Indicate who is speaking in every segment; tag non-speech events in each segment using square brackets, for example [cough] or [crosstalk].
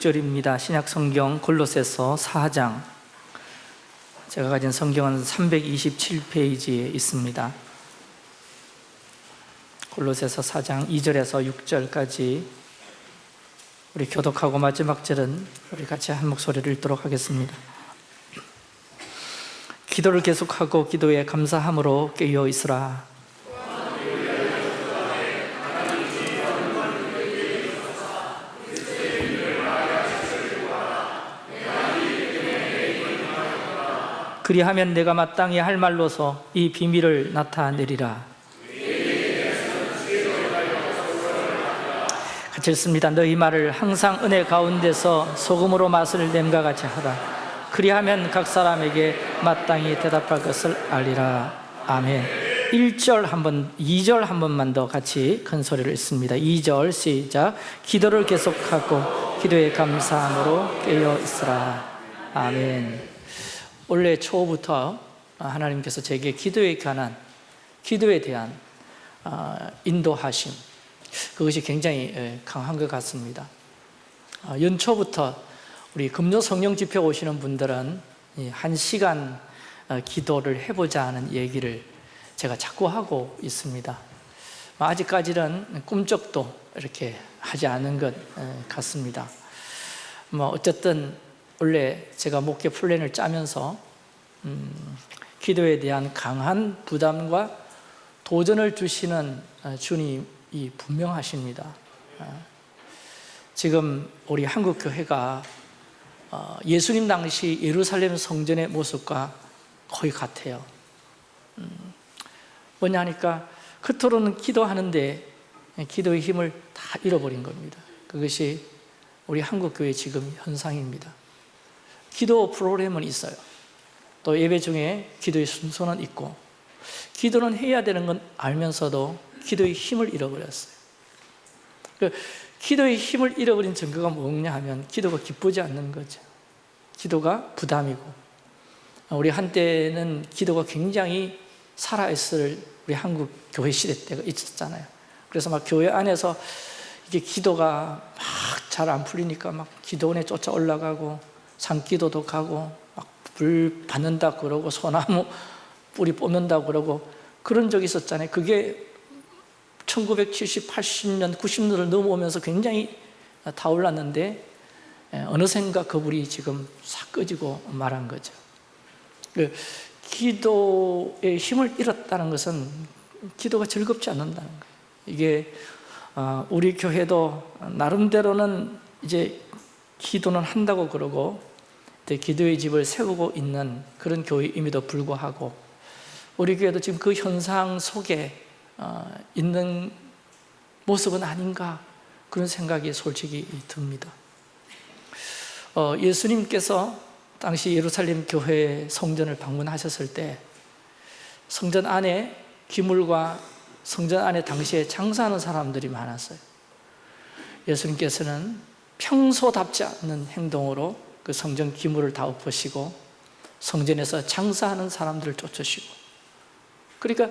Speaker 1: 절입니다. 신약 성경 골로새서 4장. 제가 가진 성경은 327페이지에 있습니다. 골로새서 4장 2절에서 6절까지 우리 교독하고 마지막 절은 우리 같이 한 목소리를 읽도록 하겠습니다. 기도를 계속하고 기도에 감사함으로 깨어 있으라. 그리하면 내가 마땅히 할 말로서 이 비밀을 나타내리라. 같이 읽습니다. 너희 말을 항상 은혜 가운데서 소금으로 맛을 냄과 같이 하라. 그리하면 각 사람에게 마땅히 대답할 것을 알리라. 아멘. 1절 한 번 2절 한 번만 더 같이 큰 소리를 읽습니다. 2절 시작. 기도를 계속하고 기도에 감사함으로 깨어 있으라. 아멘 올해 초부터 하나님께서 제게 기도에 관한 기도에 대한 어, 인도하심 그것이 굉장히 강한 것 같습니다. 어, 연초부터 우리 금요 성령 집회 오시는 분들은 한 시간 어, 기도를 해보자 하는 얘기를 제가 자꾸 하고 있습니다. 뭐 아직까지는 꿈쩍도 이렇게 하지 않은 것 같습니다. 뭐 어쨌든 원래 제가 목회 플랜을 짜면서 음, 기도에 대한 강한 부담과 도전을 주시는 어, 주님이 분명하십니다. 어, 지금 우리 한국교회가 어, 예수님 당시 예루살렘 성전의 모습과 거의 같아요. 음, 뭐냐 하니까 그토록은 기도하는데 기도의 힘을 다 잃어버린 겁니다. 그것이 우리 한국교회 지금 현상입니다 기도 프로그램은 있어요. 또 예배 중에 기도의 순서는 있고 기도는 해야 되는 건 알면서도 기도의 힘을 잃어버렸어요. 그 기도의 힘을 잃어버린 증거가 뭐냐 하면 기도가 기쁘지 않는 거죠. 기도가 부담이고 우리 한때는 기도가 굉장히 살아있을 우리 한국 교회 시대 때가 있었잖아요. 그래서 막 교회 안에서 이게 기도가 막 잘 안 풀리니까 막 기도원에 쫓아 올라가고 산기도도 가고 막 불 받는다 그러고 소나무 [laughs] 뿌리 뽑는다 그러고 그런 적이 있었잖아요. 그게 1970, 80년, 90년을 넘어오면서 굉장히 타올랐는데 어느샌가 그 불이 지금 싹 꺼지고 말한 거죠. 그 기도의 힘을 잃었다는 것은 기도가 즐겁지 않는다는 거예요. 이게 어, 우리 교회도 나름대로는 이제 기도는 한다고 그러고 기도의 집을 세우고 있는 그런 교회임에도 불구하고 우리 교회도 지금 그 현상 속에 어, 있는 모습은 아닌가 그런 생각이 솔직히 듭니다. 어, 예수님께서 당시 예루살렘 교회 성전을 방문하셨을 때 성전 안에 기물과 성전 안에 당시에 장사하는 사람들이 많았어요. 예수님께서는 평소답지 않는 행동으로 그 성전 기물을 다 엎으시고 성전에서 장사하는 사람들을 쫓으시고. 그러니까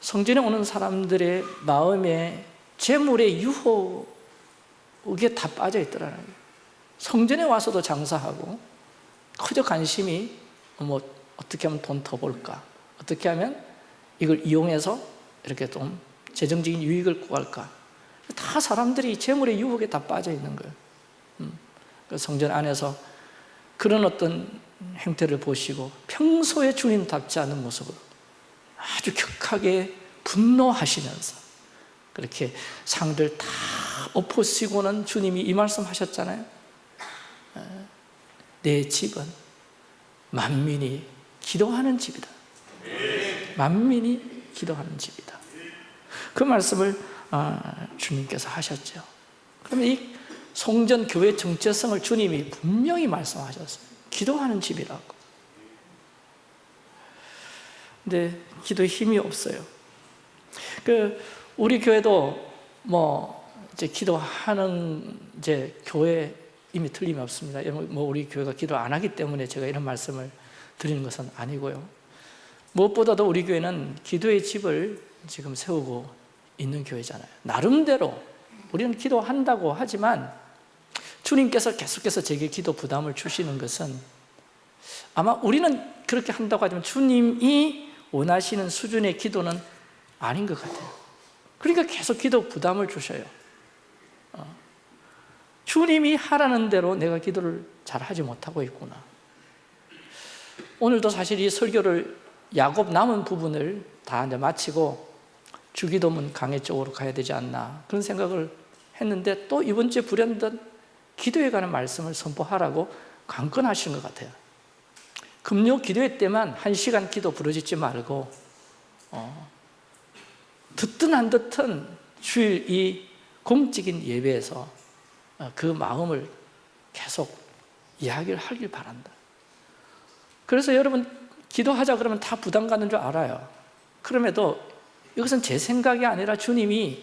Speaker 1: 성전에 오는 사람들의 마음에 재물의 유혹에 다 빠져 있더라는 거예요. 성전에 와서도 장사하고 그저 관심이 뭐 어떻게 하면 돈 더 벌까? 어떻게 하면 이걸 이용해서 이렇게 좀 재정적인 유익을 구할까? 다 사람들이 재물의 유혹에 다 빠져 있는 거예요. 음. 그 성전 안에서 그런 어떤 행태를 보시고 평소에 주님답지 않은 모습으로 아주 격하게 분노하시면서 그렇게 상들 다 엎으시고는 주님이 이 말씀 하셨잖아요. 내 집은 만민이 기도하는 집이다. 만민이 기도하는 집이다. 그 말씀을 아, 주님께서 하셨죠. 그러면 이 성전 교회 정체성을 주님이 분명히 말씀하셨어요. 기도하는 집이라고. 근데 기도에 힘이 없어요. 그 우리 교회도 뭐 이제 기도하는 이제 교회 이미 틀림이 없습니다. 뭐 우리 교회가 기도 안 하기 때문에 제가 이런 말씀을 드리는 것은 아니고요. 무엇보다도 우리 교회는 기도의 집을 지금 세우고 있는 교회잖아요. 나름대로 우리는 기도한다고 하지만 주님께서 계속해서 제게 기도 부담을 주시는 것은 아마 우리는 그렇게 한다고 하지만 주님이 원하시는 수준의 기도는 아닌 것 같아요. 그러니까 계속 기도 부담을 주셔요. 어. 주님이 하라는 대로 내가 기도를 잘 하지 못하고 있구나. 오늘도 사실 이 설교를 야곱 남은 부분을 다 이제 마치고 주기도문 강의 쪽으로 가야 되지 않나 그런 생각을 했는데 또 이번 주에 불현듯 기도에 관한 말씀을 선포하라고 강권하시는 것 같아요. 금요 기도회 때만 한 시간 기도 부르짖지 말고 어, 듣든 안 듣든 주일 이 공적인 예배에서 어, 그 마음을 계속 이야기를 하길 바란다. 그래서 여러분 기도하자 그러면 다 부담 가는 줄 알아요. 그럼에도 이것은 제 생각이 아니라 주님이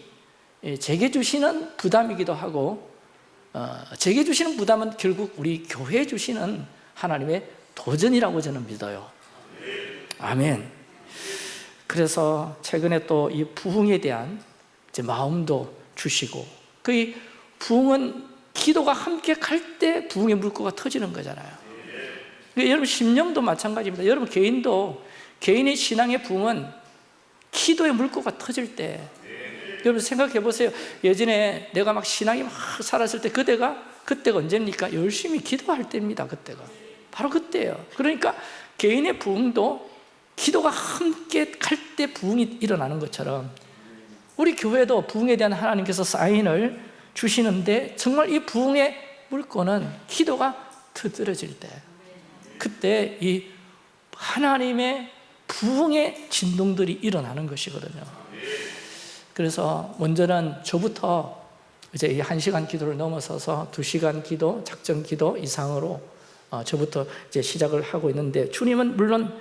Speaker 1: 예, 제게 주시는 부담이기도 하고 어, 제게 주시는 부담은 결국 우리 교회에 주시는 하나님의 도전이라고 저는 믿어요. 아멘. 그래서 최근에 또 이 부흥에 대한 이제 마음도 주시고 그 부흥은 기도가 함께 갈 때 부흥의 물고가 터지는 거잖아요. 그러니까 여러분 심령도 마찬가지입니다. 여러분 개인도 개인의 신앙의 부흥은 기도의 물고가 터질 때. 여러분 생각해 보세요. 예전에 내가 막 신앙이 막 살았을 때 그때가 그때가 언제입니까? 열심히 기도할 때입니다 그때가. 바로 그때예요. 그러니까 개인의 부흥도 기도가 함께 갈 때 부흥이 일어나는 것처럼 우리 교회도 부흥에 대한 하나님께서 사인을 주시는데 정말 이 부흥의 물건은 기도가 터뜨려질 때. 그때 이 하나님의 부흥의 진동들이 일어나는 것이거든요. 그래서 먼저는 저부터 이제 이한 시간 기도를 넘어서서 두 시간 기도, 작전 기도 이상으로 어, 저부터 이제 시작을 하고 있는데 주님은 물론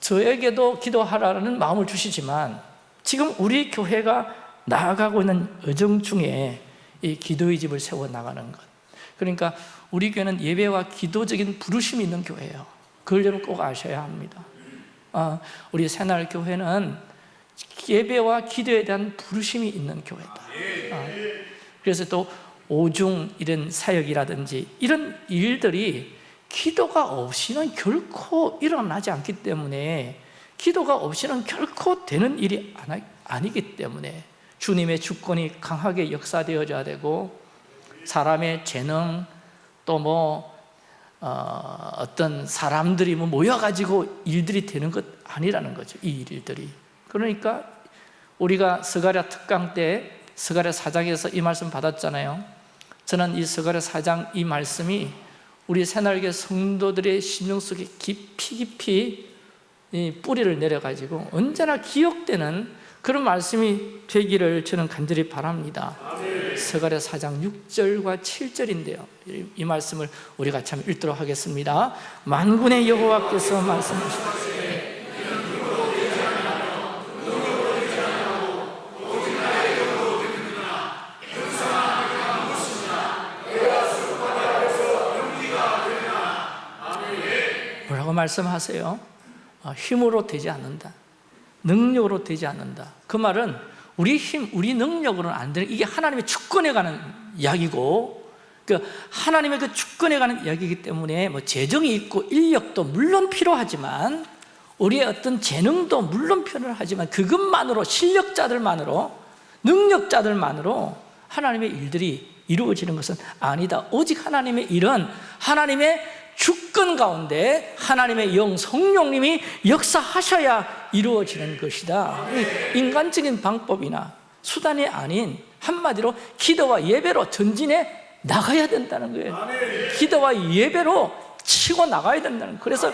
Speaker 1: 저에게도 기도하라는 마음을 주시지만 지금 우리 교회가 나아가고 있는 여정 중에 이 기도의 집을 세워 나가는 것. 그러니까 우리 교회는 예배와 기도적인 부르심이 있는 교회예요. 그걸 여러분 꼭 아셔야 합니다. 아, 우리 새날교회는 예배와 기도에 대한 부르심이 있는 교회다. 아, 그래서 또 오중 이런 사역이라든지 이런 일들이 기도가 없이는 결코 일어나지 않기 때문에 기도가 없이는 결코 되는 일이 아니기 때문에 주님의 주권이 강하게 역사되어져야 되고 사람의 재능 또뭐 어, 어떤 사람들이 뭐 모여가지고 일들이 되는 것 아니라는 거죠 이 일들이. 그러니까 우리가 스가랴 특강 때 스가랴 사장에서 이 말씀 받았잖아요. 저는 이 스가랴 사장 이 말씀이 우리 새날개 성도들의 심령 속에 깊이 깊이 뿌리를 내려가지고 언제나 기억되는 그런 말씀이 되기를 저는 간절히 바랍니다. 스가랴 4장 6절과 7절인데요. 이 말씀을 우리 같이 한번 읽도록 하겠습니다. 만군의 여호와께서 말씀하십니다. 말씀하세요? 어, 힘으로 되지 않는다 능력으로 되지 않는다. 그 말은 우리 힘, 우리 능력으로는 안 되는 이게 하나님의 주권에 관한 이야기고 그 하나님의 그 주권에 관한 이야기이기 때문에 뭐 재정이 있고 인력도 물론 필요하지만 우리의 어떤 재능도 물론 필요하지만 그것만으로 실력자들만으로 능력자들만으로 하나님의 일들이 이루어지는 것은 아니다. 오직 하나님의 일은 하나님의 주권 가운데 하나님의 영 성령님이 역사하셔야 이루어지는 것이다. 인간적인 방법이나 수단이 아닌 한마디로 기도와 예배로 전진해 나가야 된다는 거예요. 기도와 예배로 치고 나가야 된다는 거예요. 그래서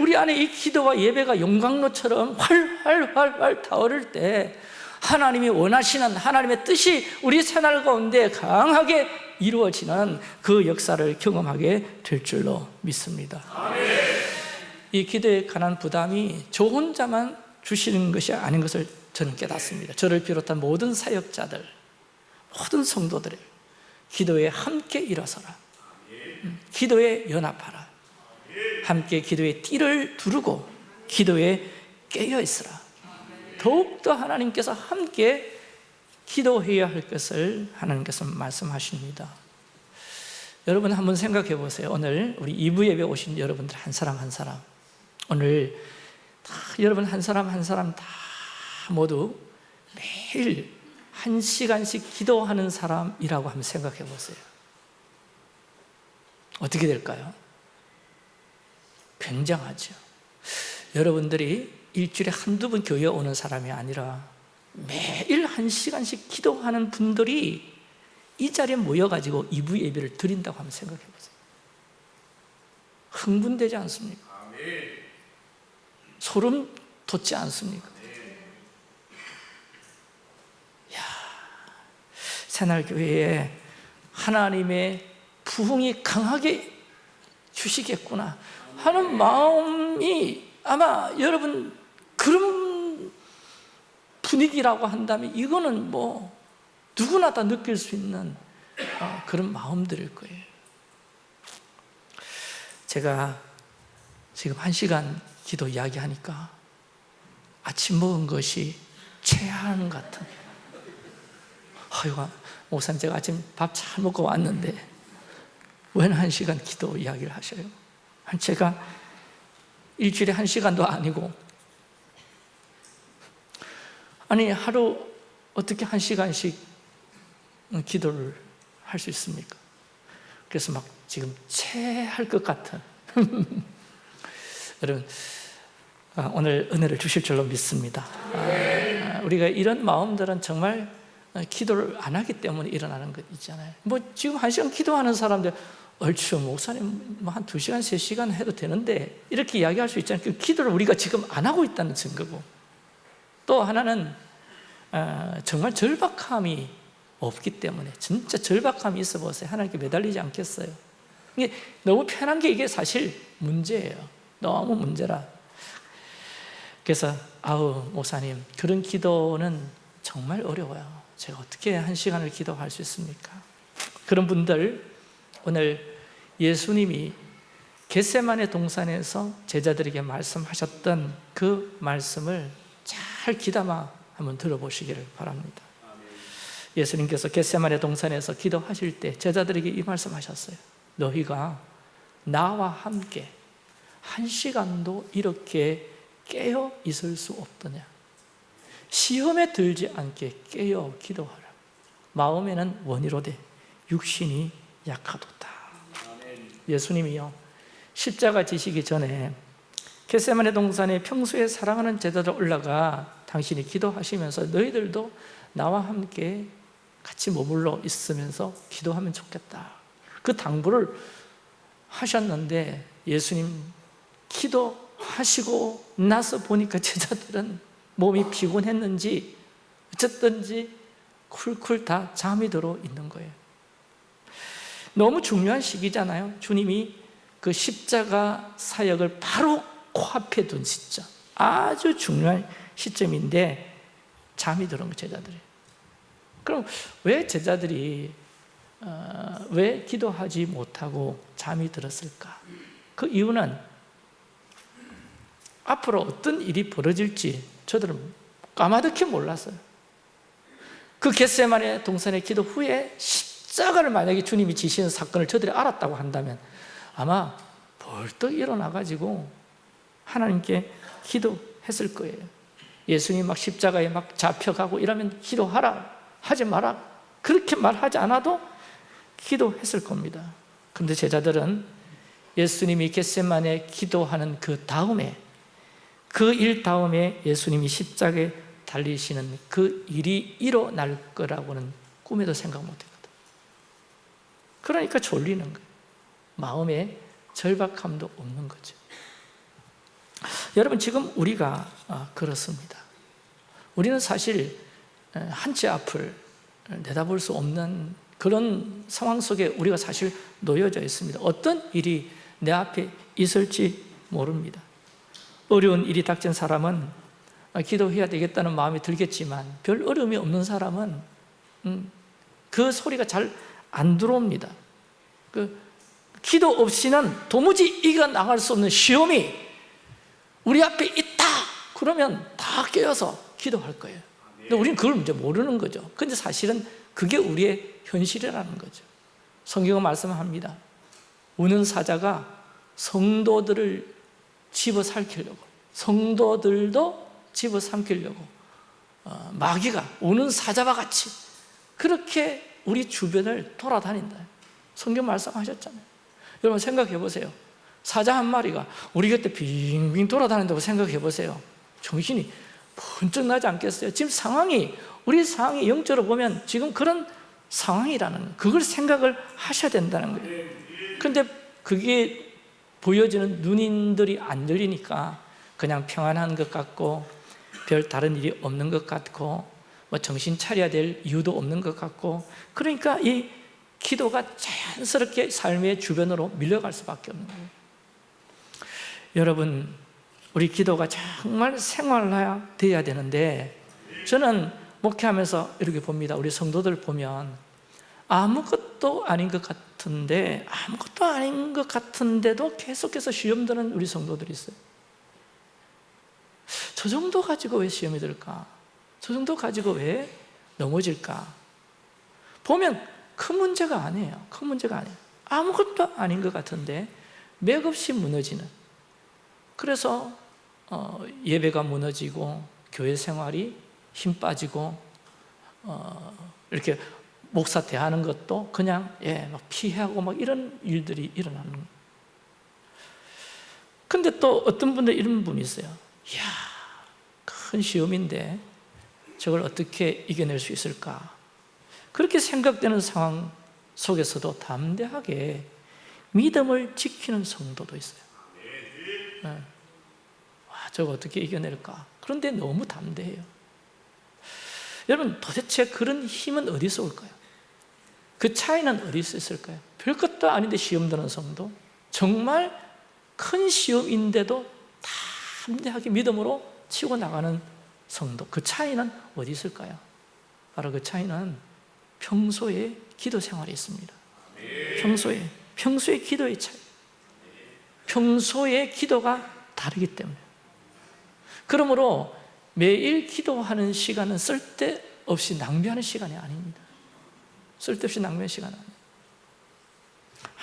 Speaker 1: 우리 안에 이 기도와 예배가 용광로처럼 활활활활 타오를 때 하나님이 원하시는 하나님의 뜻이 우리 생활 가운데 강하게 이루어지는 그 역사를 경험하게 될 줄로 믿습니다 이 기도에 관한 부담이 저 혼자만 주시는 것이 아닌 것을 저는 깨닫습니다. 저를 비롯한 모든 사역자들 모든 성도들 기도에 함께 일어서라. 음, 기도에 연합하라. 함께 기도의 띠를 두르고 기도에 깨어 있으라. 더욱더 하나님께서 함께 기도해야 할 것을 하나님께서 말씀하십니다. 여러분 한번 생각해 보세요. 오늘 우리 2부 예배 오신 여러분들 한 사람 한 사람 오늘 다 여러분 한 사람 한 사람 다 모두 매일 한 시간씩 기도하는 사람이라고 한번 생각해 보세요 어떻게 될까요? 굉장하죠 여러분들이 일주일에 한두 번 교회 오는 사람이 아니라 매일 한 시간씩 기도하는 분들이 이 자리에 모여가지고 2부 예배를 드린다고 한번 생각해 보세요 흥분되지 않습니까? 소름 돋지 않습니까? 야, 새날교회에 하나님의 부흥이 강하게 주시겠구나 하는 마음이 아마 여러분 그런 분위기라고 한다면 이거는 뭐 누구나 다 느낄 수 있는 어, 그런 마음들일 거예요 제가 지금 한 시간 기도 이야기하니까 아침 먹은 것이 체한 같은 아이고 목사님 제가 아침 밥 잘 먹고 왔는데 왜한 시간 기도 이야기를 하셔요? 제가 일주일에 한 시간도 아니고 아니 하루 어떻게 한 시간씩 기도를 할 수 있습니까? 그래서 막 지금 체할 것 같은 [laughs] 여러분 아, 오늘 은혜를 주실 줄로 믿습니다. 아, 우리가 이런 마음들은 정말 기도를 안 하기 때문에 일어나는 것 있잖아요. 뭐 지금 한 시간 기도하는 사람들 얼추 목사님 뭐한두 시간, 세 시간 해도 되는데 이렇게 이야기할 수 있잖아요. 그 기도를 우리가 지금 안 하고 있다는 증거고. 또 하나는 어, 정말 절박함이 없기 때문에 진짜 절박함이 있어 보세요. 하나님께 매달리지 않겠어요. 너무 편한 게 이게 사실 문제예요 너무 문제라. 그래서 아우 목사님 그런 기도는 정말 어려워요. 제가 어떻게 한 시간을 기도할 수 있습니까? 그런 분들 오늘 예수님이 겟세만의 동산에서 제자들에게 말씀하셨던 그 말씀을 잘 귀담아 한번 들어보시기를 바랍니다. 예수님께서 겟세만의 동산에서 기도하실 때 제자들에게 이 말씀하셨어요. 너희가 나와 함께 한 시간도 이렇게 깨어 있을 수 없더냐? 시험에 들지 않게 깨어 기도하라. 마음에는 원이로되 육신이 약하도다. 예수님이요. 십자가 지시기 전에 겟세만의 동산에 평소에 사랑하는 제자들 올라가 당신이 기도하시면서 너희들도 나와 함께 같이 머물러 있으면서 기도하면 좋겠다. 그 당부를 하셨는데 예수님 기도하시고 나서 보니까 제자들은 몸이 피곤했는지 어쨌든지 쿨쿨 다 잠이 들어 있는 거예요. 너무 중요한 시기잖아요. 주님이 그 십자가 사역을 바로 코앞에 둔 시점. 아주 중요한 시점인데 잠이 들은 거 제자들이. 그럼 왜 제자들이 어, 왜 기도하지 못하고 잠이 들었을까? 그 이유는 앞으로 어떤 일이 벌어질지 저들은 까마득히 몰랐어요. 그 겟세만의 동산의 기도 후에 십자가를 만약에 주님이 지시는 사건을 저들이 알았다고 한다면 아마 벌떡 일어나가지고 하나님께 기도했을 거예요. 예수님 막 십자가에 막 잡혀가고 이러면 기도하라 하지 마라 그렇게 말하지 않아도 기도했을 겁니다. 근데 제자들은 예수님이 겟세만에 기도하는 그 다음에 그 일 다음에 예수님이 십자가에 달리시는 그 일이 일어날 거라고는 꿈에도 생각 못했거든. 그러니까 졸리는 거예요 마음에 절박함도 없는 거죠. 여러분 지금 우리가 아, 그렇습니다. 우리는 사실 한치 앞을 내다볼 수 없는 그런 상황 속에 우리가 사실 놓여져 있습니다. 어떤 일이 내 앞에 있을지 모릅니다 어려운 일이 닥친 사람은 기도해야 되겠다는 마음이 들겠지만 별 어려움이 없는 사람은 음, 그 소리가 잘 안 들어옵니다. 그 기도 없이는 도무지 이겨나갈 수 없는 시험이 우리 앞에 있다! 그러면 다 깨어서 기도할 거예요. 근데 우리는 그걸 이제 모르는 거죠. 근데 사실은 그게 우리의 현실이라는 거죠. 성경은 말씀합니다. 우는 사자가 성도들을 집어삼키려고. 성도들도 집어삼키려고. 어, 마귀가 우는 사자와 같이 그렇게 우리 주변을 돌아다닌다. 성경 말씀하셨잖아요. 여러분 생각해 보세요. 사자 한 마리가 우리 곁에 빙빙 돌아다닌다고 생각해 보세요. 정신이 번쩍 나지 않겠어요? 지금 상황이 우리 상황이 영적으로 보면 지금 그런 상황이라는 그걸 생각을 하셔야 된다는 거예요. 근데 그게 보여지는 눈인들이 안 열리니까 그냥 평안한 것 같고 별 다른 일이 없는 것 같고 뭐 정신 차려야 될 이유도 없는 것 같고 그러니까 이 기도가 자연스럽게 삶의 주변으로 밀려갈 수밖에 없는 거예요. 여러분 우리 기도가 정말 생활화야 돼야 되는데 저는 목회하면서 이렇게 봅니다. 우리 성도들 보면 아무것도 아닌 것 같 은데 아무것도 아닌 것 같은데도 계속해서 시험 드는 우리 성도들이 있어요 저 정도 가지고 왜 시험이 들까? 저 정도 가지고 왜 넘어질까? 보면 큰 문제가 아니에요 큰 문제가 아니에요 아무것도 아닌 것 같은데 맥없이 무너지는 그래서 어, 예배가 무너지고 교회 생활이 힘 빠지고 어, 이렇게 목사 대하는 것도 그냥 예, 막 피하고 막 이런 일들이 일어나는 거예요. 근데 또 어떤 분들 이런 분이 있어요. 이야, 큰 시험인데 저걸 어떻게 이겨낼 수 있을까? 그렇게 생각되는 상황 속에서도 담대하게 믿음을 지키는 성도도 있어요. 네. 와, 저거 어떻게 이겨낼까? 그런데 너무 담대해요. 여러분 도대체 그런 힘은 어디서 올까요? 그 차이는 어디서 있을까요? 별것도 아닌데 시험 드는 성도. 정말 큰 시험인데도 담대하게 믿음으로 치고 나가는 성도. 그 차이는 어디 있을까요? 바로 그 차이는 평소에 기도 생활에 있습니다. 평소에 평소에 기도의 차이. 평소에 기도가 다르기 때문에. 그러므로 매일 기도하는 시간은 쓸데없이 낭비하는 시간이 아닙니다 쓸데없이 낭비하는 시간 아니에요.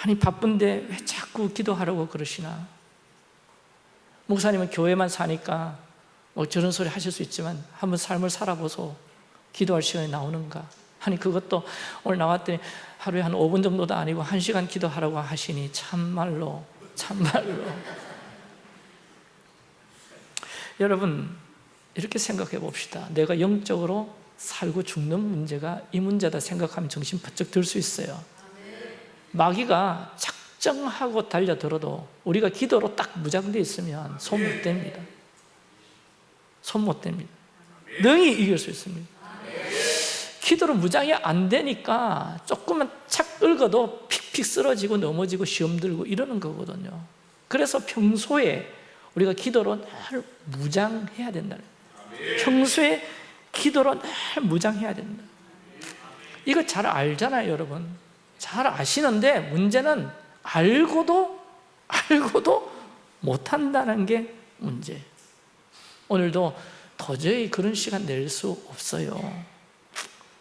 Speaker 1: 아니 바쁜데 왜 자꾸 기도하라고 그러시나? 목사님은 교회만 사니까 뭐 저런 소리 하실 수 있지만 한번 삶을 살아보소. 기도할 시간이 나오는가? 아니 그것도 오늘 나왔더니 하루에 한 5분 정도도 아니고 1시간 기도하라고 하시니 참말로 참말로. [laughs] 여러분 이렇게 생각해 봅시다. 내가 영적으로 살고 죽는 문제가 이 문제다 생각하면 정신 바짝 들수 있어요. 마귀가 작정하고 달려들어도 우리가 기도로 딱 무장되어 있으면 손 못 댑니다. 손 못 댑니다. 능히 이길 수 있습니다. 기도로 무장이 안 되니까 조금만 착 긁어도 픽픽 쓰러지고 넘어지고 시험 들고 이러는 거거든요. 그래서 평소에 우리가 기도로 늘 무장해야 된다는 평소에 기도로 늘 무장해야 된다. 이거 잘 알잖아요 여러분. 잘 아시는데 문제는 알고도 알고도 못한다는 게 문제. 오늘도 도저히 그런 시간 낼 수 없어요.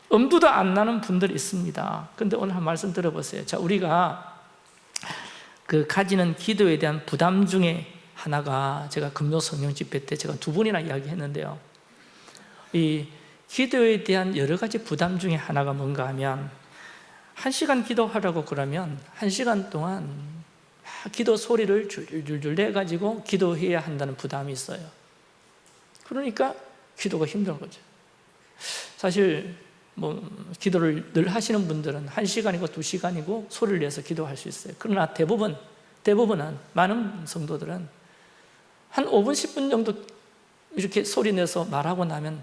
Speaker 1: 엄두도 안 나는 분들이 있습니다. 근데 오늘 한 말씀 들어보세요. 자 우리가 그 가지는 기도에 대한 부담 중에 하나가 제가 금요 성령 집회 때 제가 두 번이나 이야기했는데요 이 기도에 대한 여러 가지 부담 중에 하나가 뭔가 하면 한 시간 기도하라고 그러면 한 시간 동안 기도 소리를 줄줄줄 내가지고 기도해야 한다는 부담이 있어요. 그러니까 기도가 힘든 거죠. 사실 뭐 기도를 늘 하시는 분들은 한 시간이고 두 시간이고 소리를 내서 기도할 수 있어요. 그러나 대부분 대부분은 많은 성도들은 한 5분 10분 정도 이렇게 소리 내서 말하고 나면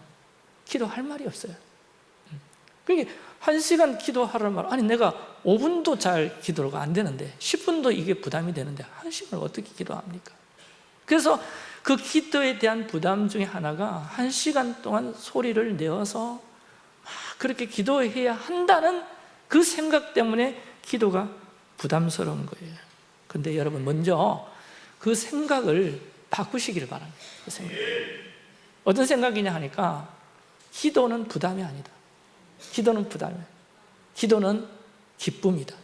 Speaker 1: 기도할 말이 없어요 그러니까 한 시간 기도하라는 말 아니 내가 5분도 잘 기도가 안 되는데 10분도 이게 부담이 되는데 한 시간을 어떻게 기도합니까? 그래서 그 기도에 대한 부담 중에 하나가 한 시간 동안 소리를 내어서 그렇게 기도해야 한다는 그 생각 때문에 기도가 부담스러운 거예요 근데 여러분 먼저 그 생각을 바꾸시기를 바랍니다 그 생각. 어떤 생각이냐 하니까 기도는 부담이 아니다. 기도는 부담이에요 기도는 기쁨이다.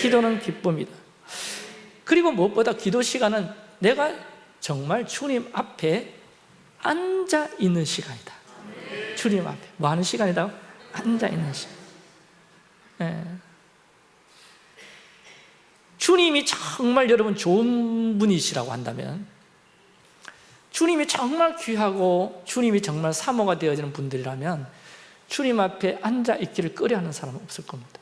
Speaker 1: 기도는 기쁨이다. 그리고 무엇보다 기도 시간은 내가 정말 주님 앞에 앉아 있는 시간이다. 주님 앞에. 뭐 하는 시간이다? 앉아 있는 시간. 예. 주님이 정말 여러분 좋은 분이시라고 한다면 주님이 정말 귀하고 주님이 정말 사모가 되어지는 분들이라면 주님 앞에 앉아 있기를 꺼려하는 사람은 없을 겁니다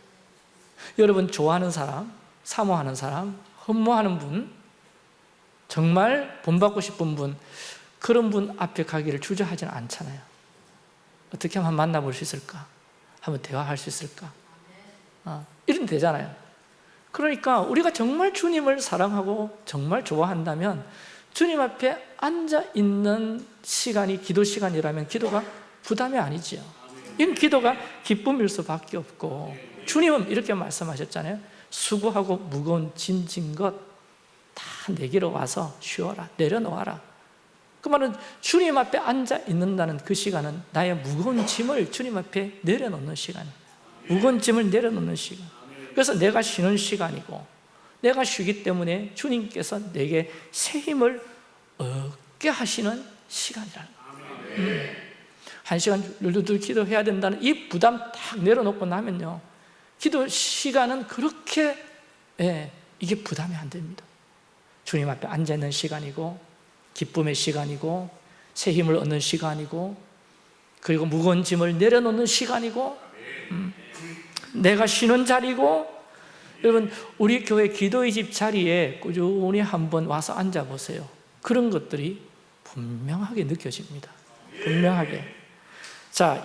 Speaker 1: 여러분 좋아하는 사람, 사모하는 사람, 흠모하는 분 정말 본받고 싶은 분 그런 분 앞에 가기를 주저하지는 않잖아요 어떻게 하면 만나볼 수 있을까? 한번 대화할 수 있을까? 어, 이런 되잖아요 그러니까 우리가 정말 주님을 사랑하고 정말 좋아한다면 주님 앞에 앉아 있는 시간이 기도 시간이라면 기도가 부담이 아니지요. 이건 기도가 기쁨일 수밖에 없고 주님은 이렇게 말씀하셨잖아요. 수고하고 무거운 짐진 것 다 내게로 와서 쉬어라 내려놓아라. 그 말은 주님 앞에 앉아 있는다는 그 시간은 나의 무거운 짐을 주님 앞에 내려놓는 시간이에요 무거운 짐을 내려놓는 시간. 그래서 내가 쉬는 시간이고 내가 쉬기 때문에 주님께서 내게 새 힘을 얻게 하시는 시간이라는 거예요. 음. 한 시간 열두들 기도해야 된다는 이 부담 딱 내려놓고 나면요. 기도 시간은 그렇게 예, 이게 부담이 안 됩니다. 주님 앞에 앉아있는 시간이고 기쁨의 시간이고 새 힘을 얻는 시간이고 그리고 무거운 짐을 내려놓는 시간이고 음, 내가 쉬는 자리고 여러분 우리 교회 기도의 집 자리에 꾸준히 한번 와서 앉아보세요. 그런 것들이 분명하게 느껴집니다. 분명하게. 자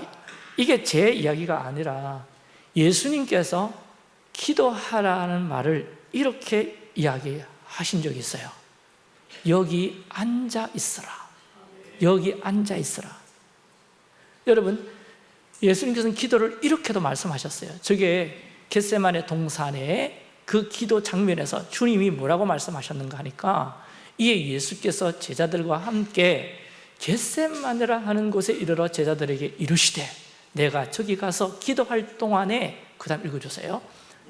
Speaker 1: 이게 제 이야기가 아니라 예수님께서 기도하라는 말을 이렇게 이야기하신 적이 있어요. 여기 앉아 있으라. 여기 앉아 있으라. 여러분 예수님께서는 기도를 이렇게도 말씀하셨어요. 저게 겟세만의 동산의 그 기도 장면에서 주님이 뭐라고 말씀하셨는가 하니까 이에 예수께서 제자들과 함께 겟세마네라 하는 곳에 이르러 제자들에게 이르시되 내가 저기 가서 기도할 동안에 그 다음 읽어주세요.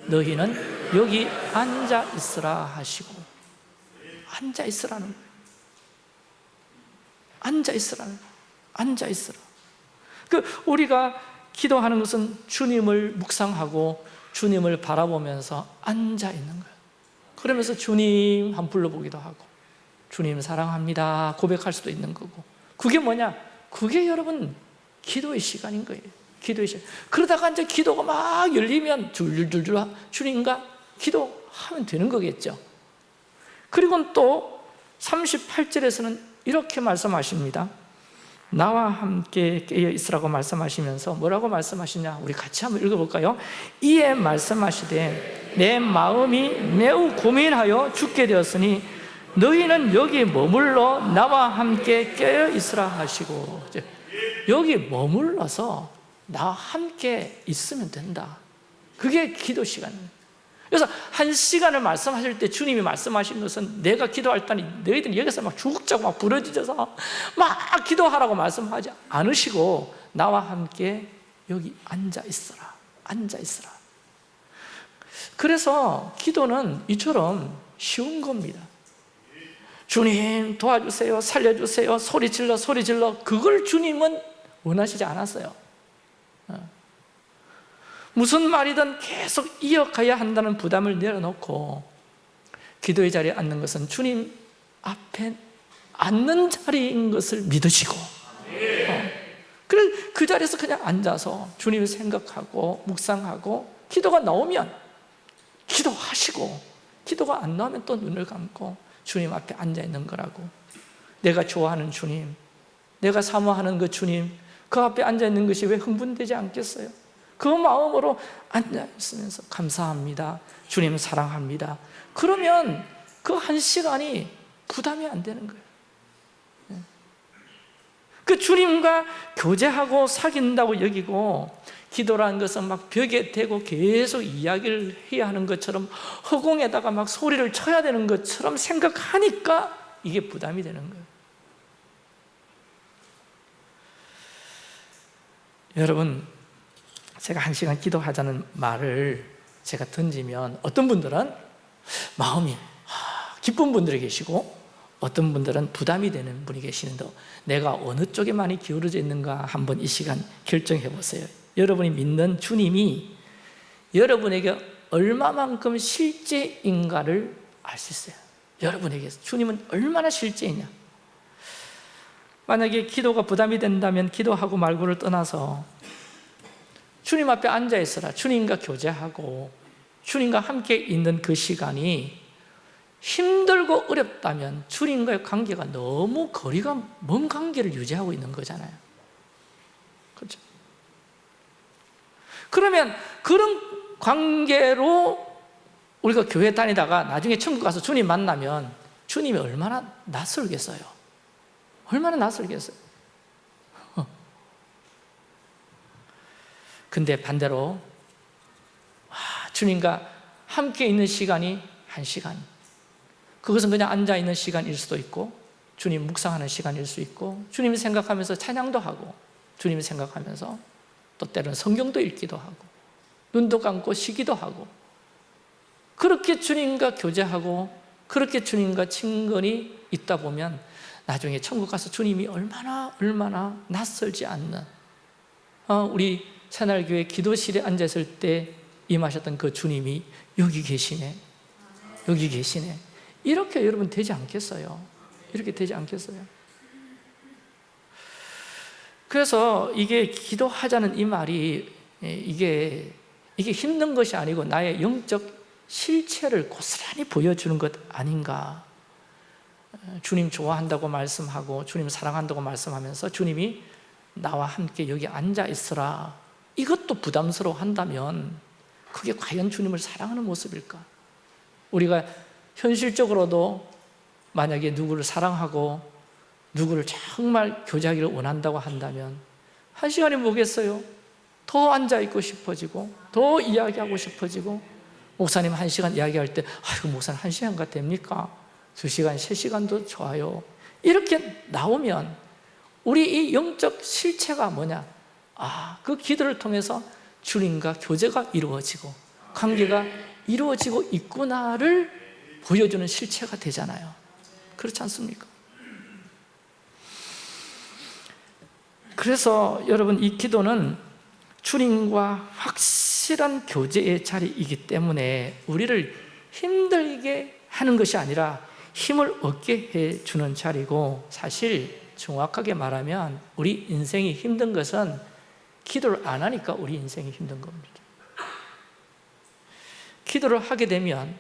Speaker 1: 너희는 여기 앉아 있으라 하시고 앉아 있으라는 거예요. 앉아 있으라는 앉아 있으라. 그 우리가 기도하는 것은 주님을 묵상하고 주님을 바라보면서 앉아 있는 거예요. 그러면서 주님 한 불러보기도 하고 주님 사랑합니다 고백할 수도 있는 거고. 그게 뭐냐? 그게 여러분 기도의 시간인 거예요. 기도의 시간. 그러다가 이제 기도가 막 열리면 줄줄줄줄 주님과 기도하면 되는 거겠죠. 그리고 또 38절에서는 이렇게 말씀하십니다 나와 함께 깨어 있으라고 말씀하시면서 뭐라고 말씀하시냐? 우리 같이 한번 읽어볼까요? 이에 말씀하시되 내 마음이 매우 고민하여 죽게 되었으니 너희는 여기 머물러 나와 함께 깨어 있으라 하시고 여기 머물러서 나와 함께 있으면 된다. 그게 기도 시간입니다 그래서 한 시간을 말씀하실 때 주님이 말씀하신 것은 내가 기도할 때니 너희들이 여기서 막 죽자고 막 부러지져서 막 기도하라고 말씀하지 않으시고 나와 함께 여기 앉아 있어라. 앉아 있어라. 그래서 기도는 이처럼 쉬운 겁니다. 주님 도와주세요 살려주세요. 소리 질러 소리 질러. 그걸 주님은 원하시지 않았어요. 어. 무슨 말이든 계속 이어가야 한다는 부담을 내려놓고 기도의 자리에 앉는 것은 주님 앞에 앉는 자리인 것을 믿으시고 어. 그래 그 자리에서 그냥 앉아서 주님을 생각하고 묵상하고 기도가 나오면 기도하시고 기도가 안 나오면 또 눈을 감고 주님 앞에 앉아 있는 거라고 내가 좋아하는 주님 내가 사모하는 그 주님 그 앞에 앉아 있는 것이 왜 흥분되지 않겠어요? 그 마음으로 앉아 있으면서 감사합니다. 주님 사랑합니다. 그러면 그 한 시간이 부담이 안 되는 거예요. 네. 그 주님과 교제하고 사귄다고 여기고 기도라는 것은 막 벽에 대고 계속 이야기를 해야 하는 것처럼 허공에다가 막 소리를 쳐야 되는 것처럼 생각하니까 이게 부담이 되는 거예요. 여러분 제가 한 시간 기도하자는 말을 제가 던지면 어떤 분들은 마음이 아, 기쁜 분들이 계시고 어떤 분들은 부담이 되는 분이 계시는데 내가 어느 쪽에 많이 기울어져 있는가 한번 이 시간 결정해 보세요. 여러분이 믿는 주님이 여러분에게 얼마만큼 실제인가를 알 수 있어요. 여러분에게 주님은 얼마나 실제이냐. 만약에 기도가 부담이 된다면 기도하고 말고를 떠나서 주님 앞에 앉아 있어라. 주님과 교제하고 주님과 함께 있는 그 시간이 힘들고 어렵다면 주님과의 관계가 너무 거리가 먼 관계를 유지하고 있는 거잖아요. 그렇죠? 그러면 그런 관계로 우리가 교회 다니다가 나중에 천국 가서 주님 만나면 주님이 얼마나 낯설겠어요? 얼마나 낯설겠어요 근데 반대로 와, 주님과 함께 있는 시간이 한 시간. 그것은 그냥 앉아있는 시간일 수도 있고 주님 묵상하는 시간일 수 있고 주님 생각하면서 찬양도 하고 주님 생각하면서 또 때로는 성경도 읽기도 하고 눈도 감고 쉬기도 하고. 그렇게 주님과 교제하고 그렇게 주님과 친근이 있다 보면 나중에 천국 가서 주님이 얼마나 얼마나 낯설지 않는 어, 우리 새날교회 기도실에 앉았을 때 임하셨던 그 주님이 여기 계시네 여기 계시네 이렇게 여러분 되지 않겠어요? 이렇게 되지 않겠어요? 그래서 이게 기도하자는 이 말이 예, 이게 이게 힘든 것이 아니고 나의 영적 실체를 고스란히 보여주는 것 아닌가 어, 주님 좋아한다고 말씀하고 주님 사랑한다고 말씀하면서 주님이 나와 함께 여기 앉아 있으라 이것도 부담스러워 한다면 그게 과연 주님을 사랑하는 모습일까? 우리가 현실적으로도 만약에 누구를 사랑하고 누구를 정말 교제하기를 원한다고 한다면 한 시간이 뭐겠어요? 더 앉아있고 싶어지고 더 이야기하고 싶어지고 목사님 한 시간 이야기할 때 아이고 목사님 한 시간가 됩니까? 두 시간, 세 시간도 좋아요 이렇게 나오면 우리 이 영적 실체가 뭐냐? 아, 그 기도를 통해서 주님과 교제가 이루어지고 관계가 이루어지고 있구나를 보여주는 실체가 되잖아요 그렇지 않습니까? 그래서 여러분 이 기도는 주님과 확실한 교제의 자리이기 때문에 우리를 힘들게 하는 것이 아니라 힘을 얻게 해주는 자리고 사실 정확하게 말하면 우리 인생이 힘든 것은 기도를 안 하니까 우리 인생이 힘든 겁니다. 기도를 하게 되면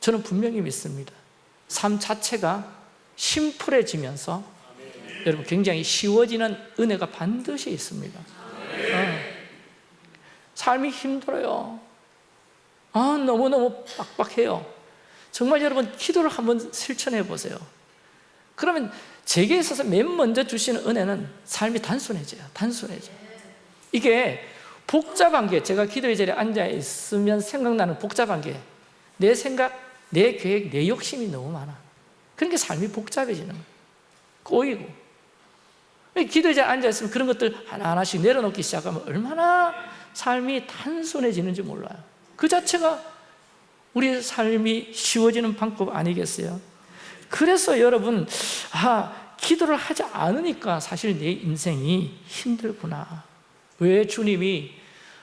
Speaker 1: 저는 분명히 믿습니다. 삶 자체가 심플해지면서 여러분 굉장히 쉬워지는 은혜가 반드시 있습니다. 어. 삶이 힘들어요. 아, 너무너무 빡빡해요. 정말 여러분 기도를 한번 실천해 보세요. 그러면 제게 있어서 맨 먼저 주시는 은혜는 삶이 단순해져요. 단순해져요 이게 복잡한 게 제가 기도의 자리에 앉아 있으면 생각나는 복잡한 게 내 생각, 내 계획, 내 욕심이 너무 많아. 그러니까 삶이 복잡해지는 거예요. 꼬이고. 기도의 자리에 앉아 있으면 그런 것들 하나하나씩 내려놓기 시작하면 얼마나 삶이 단순해지는지 몰라요. 그 자체가 우리 삶이 쉬워지는 방법 아니겠어요? 그래서 여러분 아 기도를 하지 않으니까 사실 내 인생이 힘들구나 왜 주님이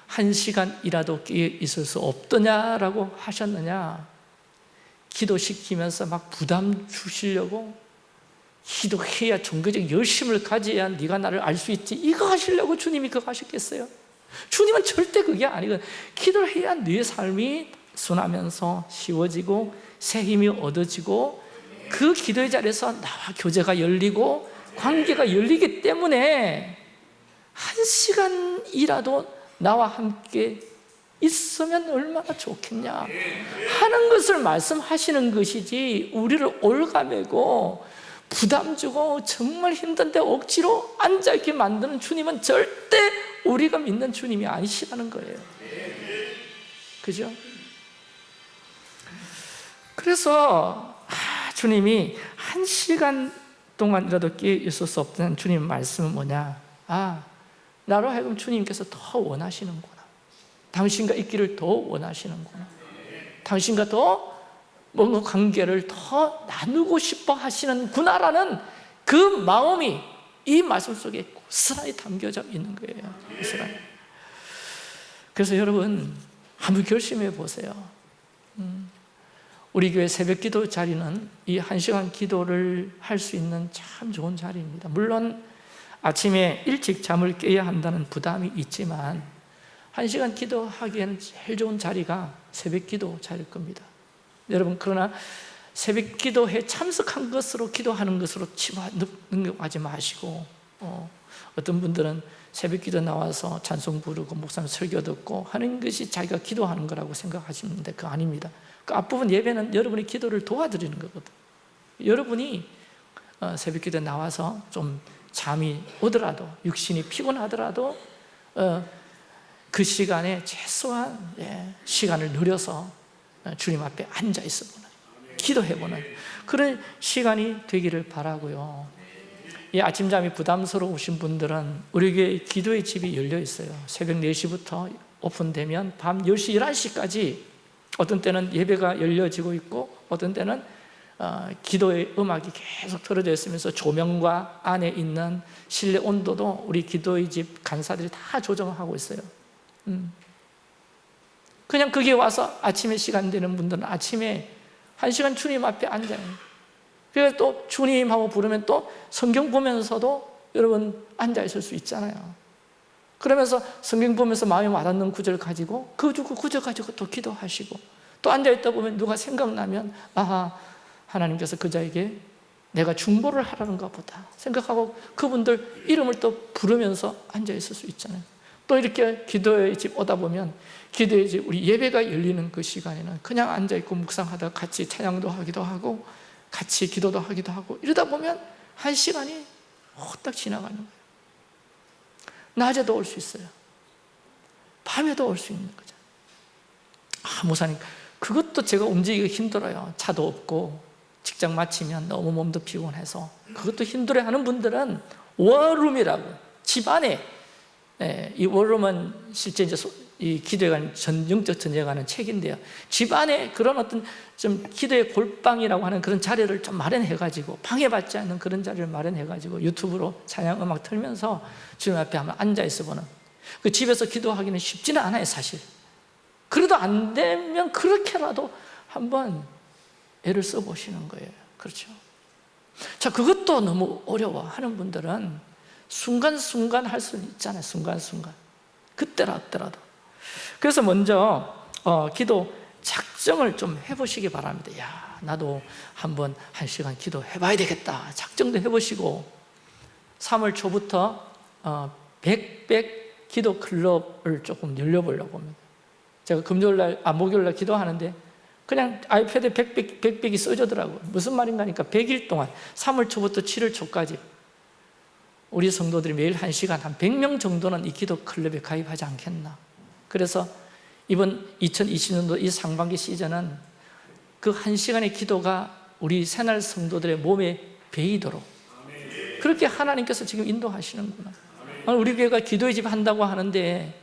Speaker 1: 한 시간이라도 있을 수 없더냐라고 하셨느냐 기도시키면서 막 부담 주시려고 기도해야 종교적 열심을 가져야 네가 나를 알 수 있지 이거 하시려고 주님이 그거 하셨겠어요? 주님은 절대 그게 아니거든 기도를 해야 네 삶이 순하면서 쉬워지고 새 힘이 얻어지고 그 기도의 자리에서 나와 교제가 열리고 관계가 열리기 때문에 한 시간이라도 나와 함께 있으면 얼마나 좋겠냐. 하는 것을 말씀하시는 것이지 우리를 올가매고 부담 주고 정말 힘든데 억지로 앉아있게 만드는 주님은 절대 우리가 믿는 주님이 아니시라는 거예요. 그죠? 그래서 아, 주님이 한 시간 동안이라도 끼어 있을 수 없다는 주님 말씀은 뭐냐? 아 나로 하여금 주님께서 더 원하시는구나. 당신과 있기를 더 원하시는구나. 당신과 더 뭔가 관계를 더 나누고 싶어 하시는구나라는 그 마음이 이 말씀 속에 고스란히 담겨져 있는 거예요 고스란히. 그래서 여러분 한번 결심해 보세요. 음, 우리 교회 새벽 기도 자리는 이한 시간 기도를 할 수 있는 참 좋은 자리입니다. 물론 아침에 일찍 잠을 깨야 한다는 부담이 있지만 한 시간 기도하기에는 제일 좋은 자리가 새벽 기도 자리일 겁니다. 여러분 그러나 새벽 기도에 참석한 것으로 기도하는 것으로 능력하지 마시고 어, 어떤 분들은 새벽 기도 나와서 찬송 부르고 목사님 설교 듣고 하는 것이 자기가 기도하는 거라고 생각하시는데 그거 아닙니다. 그 앞부분 예배는 여러분이 기도를 도와드리는 거거든. 여러분이 어, 새벽 기도 나와서 좀 잠이 오더라도 육신이 피곤하더라도 어, 그 시간에 최소한 예, 시간을 누려서 어, 주님 앞에 앉아 있어보는 기도해보는 그런 시간이 되기를 바라고요. 이 아침잠이 부담스러우신 분들은 우리 교회 기도의 집이 열려 있어요. 새벽 4시부터 오픈되면 밤 10시, 11시까지 어떤 때는 예배가 열려지고 있고 어떤 때는 어, 기도의 음악이 계속 틀어져 있으면서 조명과 안에 있는 실내 온도도 우리 기도의 집 간사들이 다 조정하고 있어요. 음. 그냥 거기에 와서 아침에 시간 되는 분들은 아침에 한 시간 주님 앞에 앉아요. 그래서 또 주님 하고 부르면 또 성경 보면서도 여러분 앉아 있을 수 있잖아요. 그러면서 성경 보면서 마음에 와닿는 구절 가지고 그 구절 가지고 또 기도하시고 또 앉아있다 보면 누가 생각나면 아하 하나님께서 그 자에게 내가 중보를 하라는가 보다 생각하고 그분들 이름을 또 부르면서 앉아 있을 수 있잖아요. 또 이렇게 기도의 집 오다 보면 기도의 집 우리 예배가 열리는 그 시간에는 그냥 앉아있고 묵상하다 같이 찬양도 하기도 하고 같이 기도도 하기도 하고 이러다 보면 한 시간이 후딱 지나가는 거예요. 낮에도 올 수 있어요. 밤에도 올 수 있는 거죠. 아 목사님 그것도 제가 움직이기 힘들어요. 차도 없고 직장 마치면 너무 몸도 피곤해서. 그것도 힘들어하는 분들은 워룸이라고 집안에. 예, 이 워룸은 실제 이제 이 기도에 관한 전, 영적 전쟁에 관한 책인데요. 집안에 그런 어떤 좀 기도의 골방이라고 하는 그런 자리를 좀 마련해가지고 방해받지 않는 그런 자리를 마련해가지고 유튜브로 찬양 음악 틀면서 주님 앞에 한번 앉아있어 보는. 그 집에서 기도하기는 쉽지는 않아요 사실. 그래도 안 되면 그렇게라도 한번 애를 써보시는 거예요. 그렇죠? 자 그것도 너무 어려워. 하는 분들은 순간순간 할 수는 있잖아요. 순간순간. 그때라더라도. 그래서 먼저 어, 기도 작정을 좀 해보시기 바랍니다. 야 나도 한번 한 시간 기도해 봐야 되겠다. 작정도 해보시고 3월 초부터 어, 백백 기도 클럽을 조금 열려보려고 합니다. 제가 금요일날, 아 목요일날 기도하는데 그냥 아이패드에 백백, 백백이 써주더라고요 무슨 말인가 하니까 100일 동안 3월 초부터 7월 초까지 우리 성도들이 매일 한 시간 한 100명 정도는 이 기도 클럽에 가입하지 않겠나. 그래서 이번 2020년도 이 상반기 시즌은 그한 시간의 기도가 우리 새날 성도들의 몸에 배이도록 그렇게 하나님께서 지금 인도하시는구나. 우리 교회가 기도의 집 한다고 하는데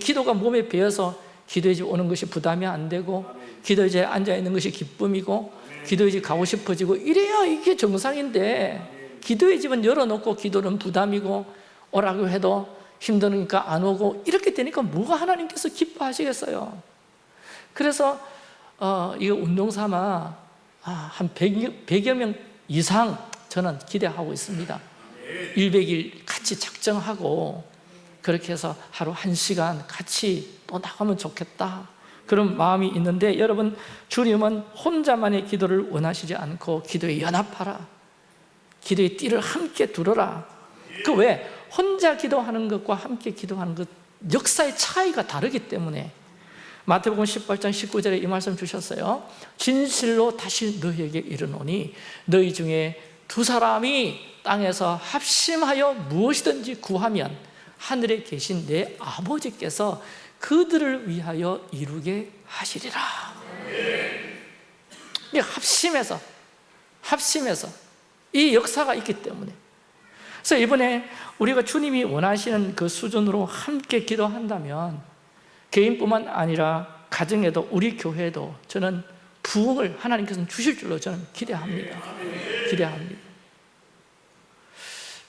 Speaker 1: 기도가 몸에 배어서 기도의 집 오는 것이 부담이 안 되고 기도의 집에 앉아있는 것이 기쁨이고 기도의 집 가고 싶어지고 이래야 이게 정상인데 기도의 집은 열어놓고 기도는 부담이고 오라고 해도 힘드니까 안 오고 이렇게 되니까 뭐가 하나님께서 기뻐하시겠어요? 그래서 어, 이거 운동 삼아 아, 한 100, 100여 명 이상 저는 기대하고 있습니다. 100일 같이 작정하고 그렇게 해서 하루 한 시간 같이 또 나가면 좋겠다 그런 마음이 있는데 여러분 주님은 혼자만의 기도를 원하시지 않고 기도에 연합하라 기도의 띠를 함께 두르라 그 왜? 혼자 기도하는 것과 함께 기도하는 것 역사의 차이가 다르기 때문에 마태복음 18장 19절에 이 말씀 주셨어요 진실로 다시 너희에게 이르노니 너희 중에 두 사람이 땅에서 합심하여 무엇이든지 구하면 하늘에 계신 내 아버지께서 그들을 위하여 이루게 하시리라. 이 합심해서 합심해서 이 역사가 있기 때문에. 그래서 이번에 우리가 주님이 원하시는 그 수준으로 함께 기도한다면 개인뿐만 아니라 가정에도 우리 교회에도 저는 부흥을 하나님께서는 주실 줄로 저는 기대합니다. 기대합니다.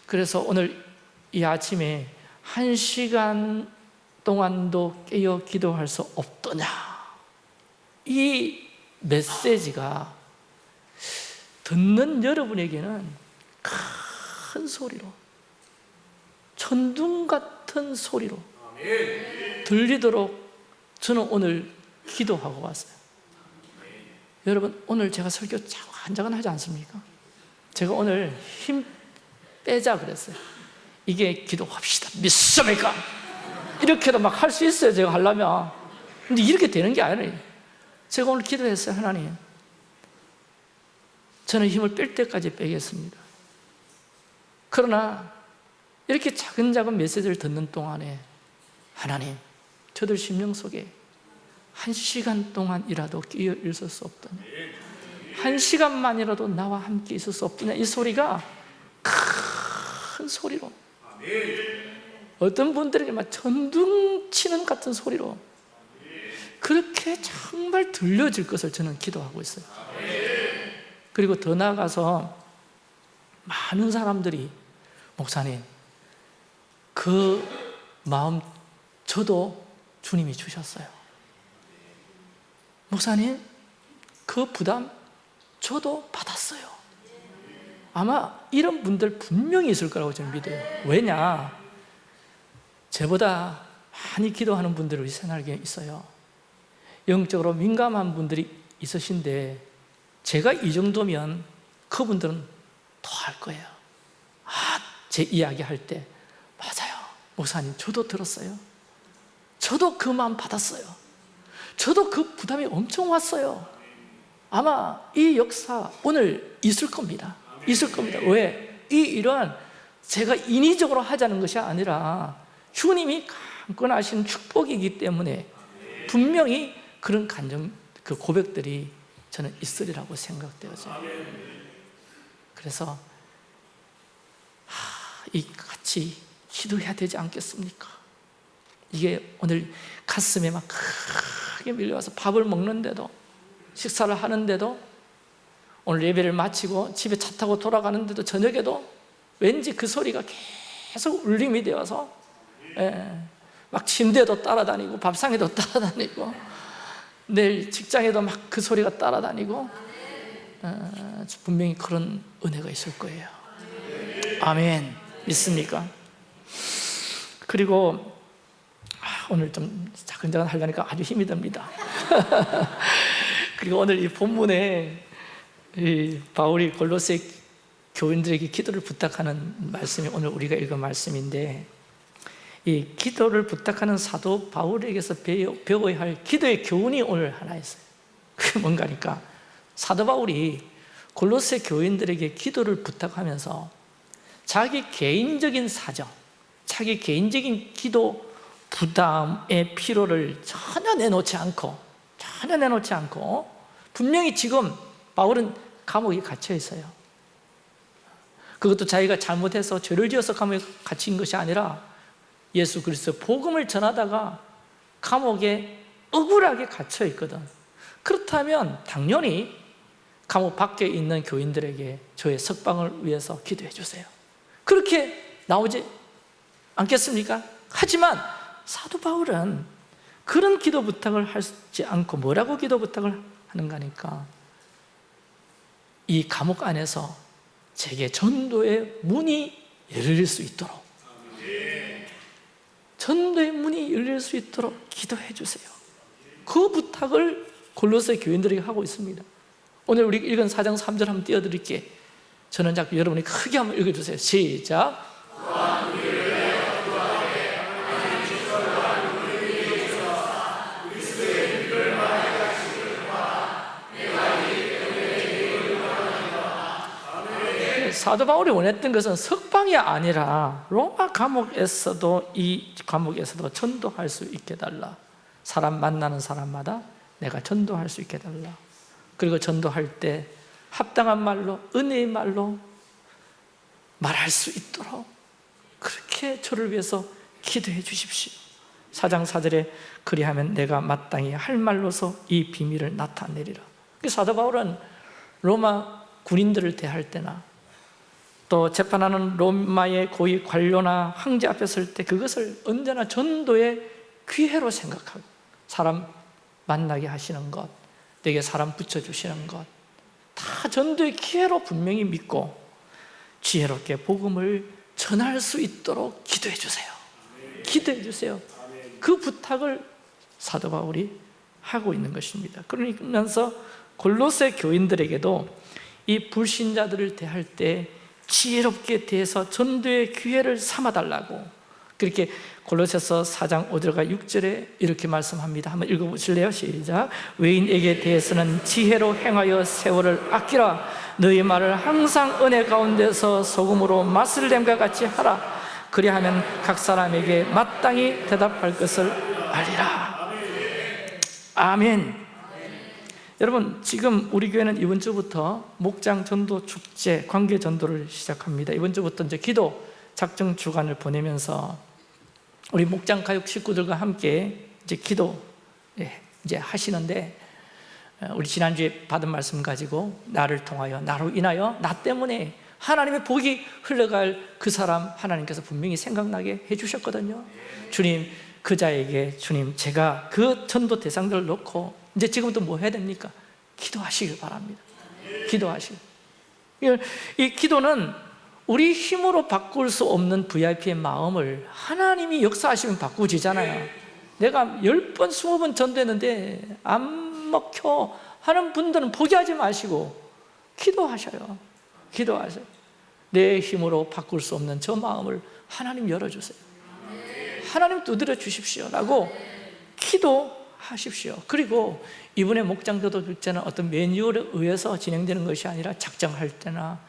Speaker 1: 그래서 오늘 이 아침에 한 시간 동안도 깨어 기도할 수 없더냐 이 메시지가 듣는 여러분에게는 큰 소리로 천둥 같은 소리로 들리도록 저는 오늘 기도하고 왔어요 여러분 오늘 제가 설교 한장은 하지 않습니까? 제가 오늘 힘 빼자 그랬어요 이게 기도합시다 믿습니까? 이렇게도 막 할 수 있어요 제가 하려면. 근데 이렇게 되는 게 아니에요. 제가 오늘 기도했어요 하나님. 저는 힘을 뺄 때까지 빼겠습니다. 그러나 이렇게 작은 작은 메시지를 듣는 동안에 하나님 저들 심령 속에 한 시간 동안이라도 끼어 있을 수 없더냐? 한 시간만이라도 나와 함께 있을 수 없더냐? 이 소리가 큰 소리로 어떤 분들에게 막 전등 치는 같은 소리로 그렇게 정말 들려질 것을 저는 기도하고 있어요. 그리고 더 나아가서 많은 사람들이 목사님 그 마음 저도 주님이 주셨어요. 목사님 그 부담 저도 받았어요. 아마 이런 분들 분명히 있을 거라고 저는 믿어요. 왜냐 저보다 많이 기도하는 분들이 우리 생활에 있어요. 영적으로 민감한 분들이 있으신데 제가 이 정도면 그분들은 더 할 거예요. 아, 제 이야기 할 때. 맞아요. 목사님 저도 들었어요. 저도 그 마음 받았어요. 저도 그 부담이 엄청 왔어요. 아마 이 역사 오늘 있을 겁니다. 있을 겁니다. 왜? 이 일은 제가 인위적으로 하자는 것이 아니라 주님이 강권하신 축복이기 때문에 분명히 그런 간정, 그 고백들이 저는 있으리라고 생각되어져요 그래서 하, 이 같이 기도해야 되지 않겠습니까? 이게 오늘 가슴에 막 크게 밀려와서 밥을 먹는데도 식사를 하는데도 오늘 예배를 마치고 집에 차 타고 돌아가는데도 저녁에도 왠지 그 소리가 계속 울림이 되어서 예, 막 침대도 따라다니고 밥상에도 [laughs] 따라다니고 내일 직장에도 막 그 소리가 따라다니고 어, 분명히 그런 은혜가 있을 거예요. 아멘. 믿습니까? 그리고 아, 오늘 좀 자근자근 하려니까 아주 힘이 듭니다. [laughs] 그리고 오늘 이 본문에 이 바울이 골로새 교인들에게 기도를 부탁하는 말씀이 오늘 우리가 읽은 말씀인데 이 기도를 부탁하는 사도 바울에게서 배워야 할 기도의 교훈이 오늘 하나 있어요. 그게 뭔가니까 사도 바울이 골로새 교인들에게 기도를 부탁하면서 자기 개인적인 사정 자기 개인적인 기도 부담의 피로를 전혀 내놓지 않고 전혀 내놓지 않고 분명히 지금 바울은 감옥에 갇혀 있어요. 그것도 자기가 잘못해서 죄를 지어서 감옥에 갇힌 것이 아니라 예수 그리스도 복음을 전하다가 감옥에 억울하게 갇혀 있거든. 그렇다면 당연히 감옥 밖에 있는 교인들에게 저의 석방을 위해서 기도해 주세요. 그렇게 나오지 않겠습니까? 하지만 사도 바울은 그런 기도 부탁을 하지 않고 뭐라고 기도 부탁을 하는가 하니까 이 감옥 안에서 제게 전도의 문이 열릴 수 있도록 전도의 문이 열릴 수 있도록 기도해 주세요. 그 부탁을 골로새 교인들에게 하고 있습니다. 오늘 우리 읽은 4장 3절 한번 띄워드릴게 저는 자꾸 여러분이 크게 한번 읽어주세요. 시작 사도 바울이 원했던 것은 석방이 아니라 로마 감옥에서도 이 감옥에서도 전도할 수 있게 달라. 사람 만나는 사람마다 내가 전도할 수 있게 달라. 그리고 전도할 때 합당한 말로 은혜의 말로 말할 수 있도록 그렇게 저를 위해서 기도해 주십시오. 사장 사절에 그리하면 내가 마땅히 할 말로서 이 비밀을 나타내리라. 그 사도 바울은 로마 군인들을 대할 때나 또 재판하는 로마의 고위 관료나 황제 앞에 설 때 그것을 언제나 전도의 기회로 생각하고 사람 만나게 하시는 것 내게 사람 붙여주시는 것 다 전도의 기회로 분명히 믿고 지혜롭게 복음을 전할 수 있도록 기도해 주세요. 기도해 주세요. 그 부탁을 사도 바울이 하고 있는 것입니다. 그러면서 골로새 교인들에게도 이 불신자들을 대할 때 지혜롭게 대해서 전도의 기회를 삼아달라고 그렇게 골로새서 4장 5절과 6절에 이렇게 말씀합니다. 한번 읽어보실래요? 시작. 외인에게 대해서는 지혜로 행하여 세월을 아끼라. 너희 말을 항상 은혜 가운데서 소금으로 맛을 냄과 같이 하라. 그리하면 각 사람에게 마땅히 대답할 것을 알리라. 아멘 여러분 지금 우리 교회는 이번 주부터 목장 전도 축제 관계 전도를 시작합니다. 이번 주부터 이제 기도 작정 주간을 보내면서 우리 목장 가족 식구들과 함께 이제 기도 예, 이제 하시는데 어, 우리 지난주에 받은 말씀 가지고 나를 통하여 나로 인하여 나 때문에 하나님의 복이 흘러갈 그 사람 하나님께서 분명히 생각나게 해주셨거든요. 주님 그 자에게 주님 제가 그 전도 대상들을 놓고 이제 지금부터 뭐 해야 됩니까? 기도하시길 바랍니다. 기도하시길. 이 기도는 우리 힘으로 바꿀 수 없는 VIP의 마음을 하나님이 역사하시면 바꾸지잖아요. 내가 10번, 20번 전도했는데 안 먹혀 하는 분들은 포기하지 마시고 기도하셔요. 기도하세요. 내 힘으로 바꿀 수 없는 저 마음을 하나님 열어주세요. 하나님 두드려 주십시오 라고 기도 하십시오. 그리고 이번에 목장도도 축제는 어떤 매뉴얼에 의해서 진행되는 것이 아니라 작정할 때나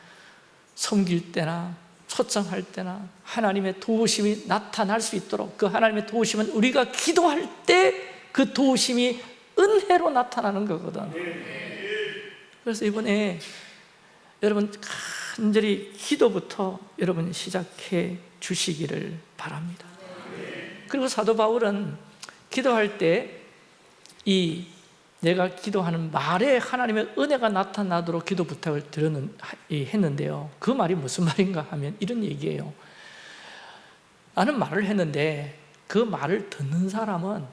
Speaker 1: 섬길 때나 초청할 때나 하나님의 도우심이 나타날 수 있도록 그 하나님의 도우심은 우리가 기도할 때 그 도우심이 은혜로 나타나는 거거든. 그래서 이번에 여러분 간절히 기도부터 여러분 시작해 주시기를 바랍니다. 그리고 사도 바울은 기도할 때 이 내가 기도하는 말에 하나님의 은혜가 나타나도록 기도 부탁을 드렸는, 했는데요. 그 말이 무슨 말인가 하면 이런 얘기예요. 나는 말을 했는데 그 말을 듣는 사람은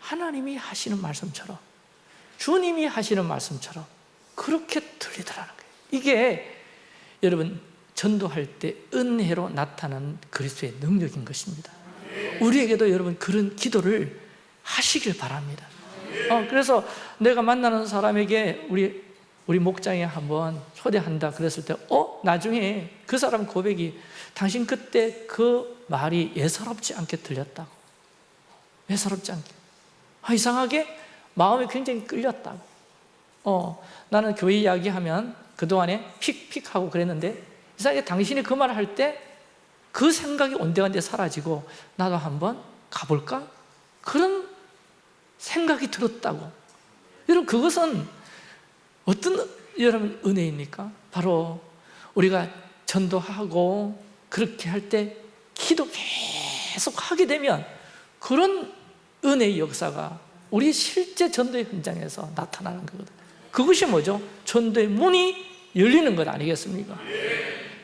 Speaker 1: 하나님이 하시는 말씀처럼 주님이 하시는 말씀처럼 그렇게 들리더라는 거예요. 이게 여러분 전도할 때 은혜로 나타나는 그리스도의 능력인 것입니다. 우리에게도 여러분 그런 기도를 하시길 바랍니다 어, 그래서 내가 만나는 사람에게 우리 우리 목장에 한번 초대한다 그랬을 때 어? 나중에 그 사람 고백이 당신 그때 그 말이 예사롭지 않게 들렸다고 예사롭지 않게 아, 이상하게 마음이 굉장히 끌렸다고 어, 나는 교회 이야기하면 그동안에 픽픽 하고 그랬는데 이상하게 당신이 그 말을 할 때 그 생각이 온데간데 사라지고 나도 한번 가볼까? 그런 생각이 들었다고 여러분 그것은 어떤 여러분 은혜입니까? 바로 우리가 전도하고 그렇게 할 때 기도 계속 하게 되면 그런 은혜의 역사가 우리 실제 전도의 현장에서 나타나는 거거든요 그것이 뭐죠? 전도의 문이 열리는 것 아니겠습니까?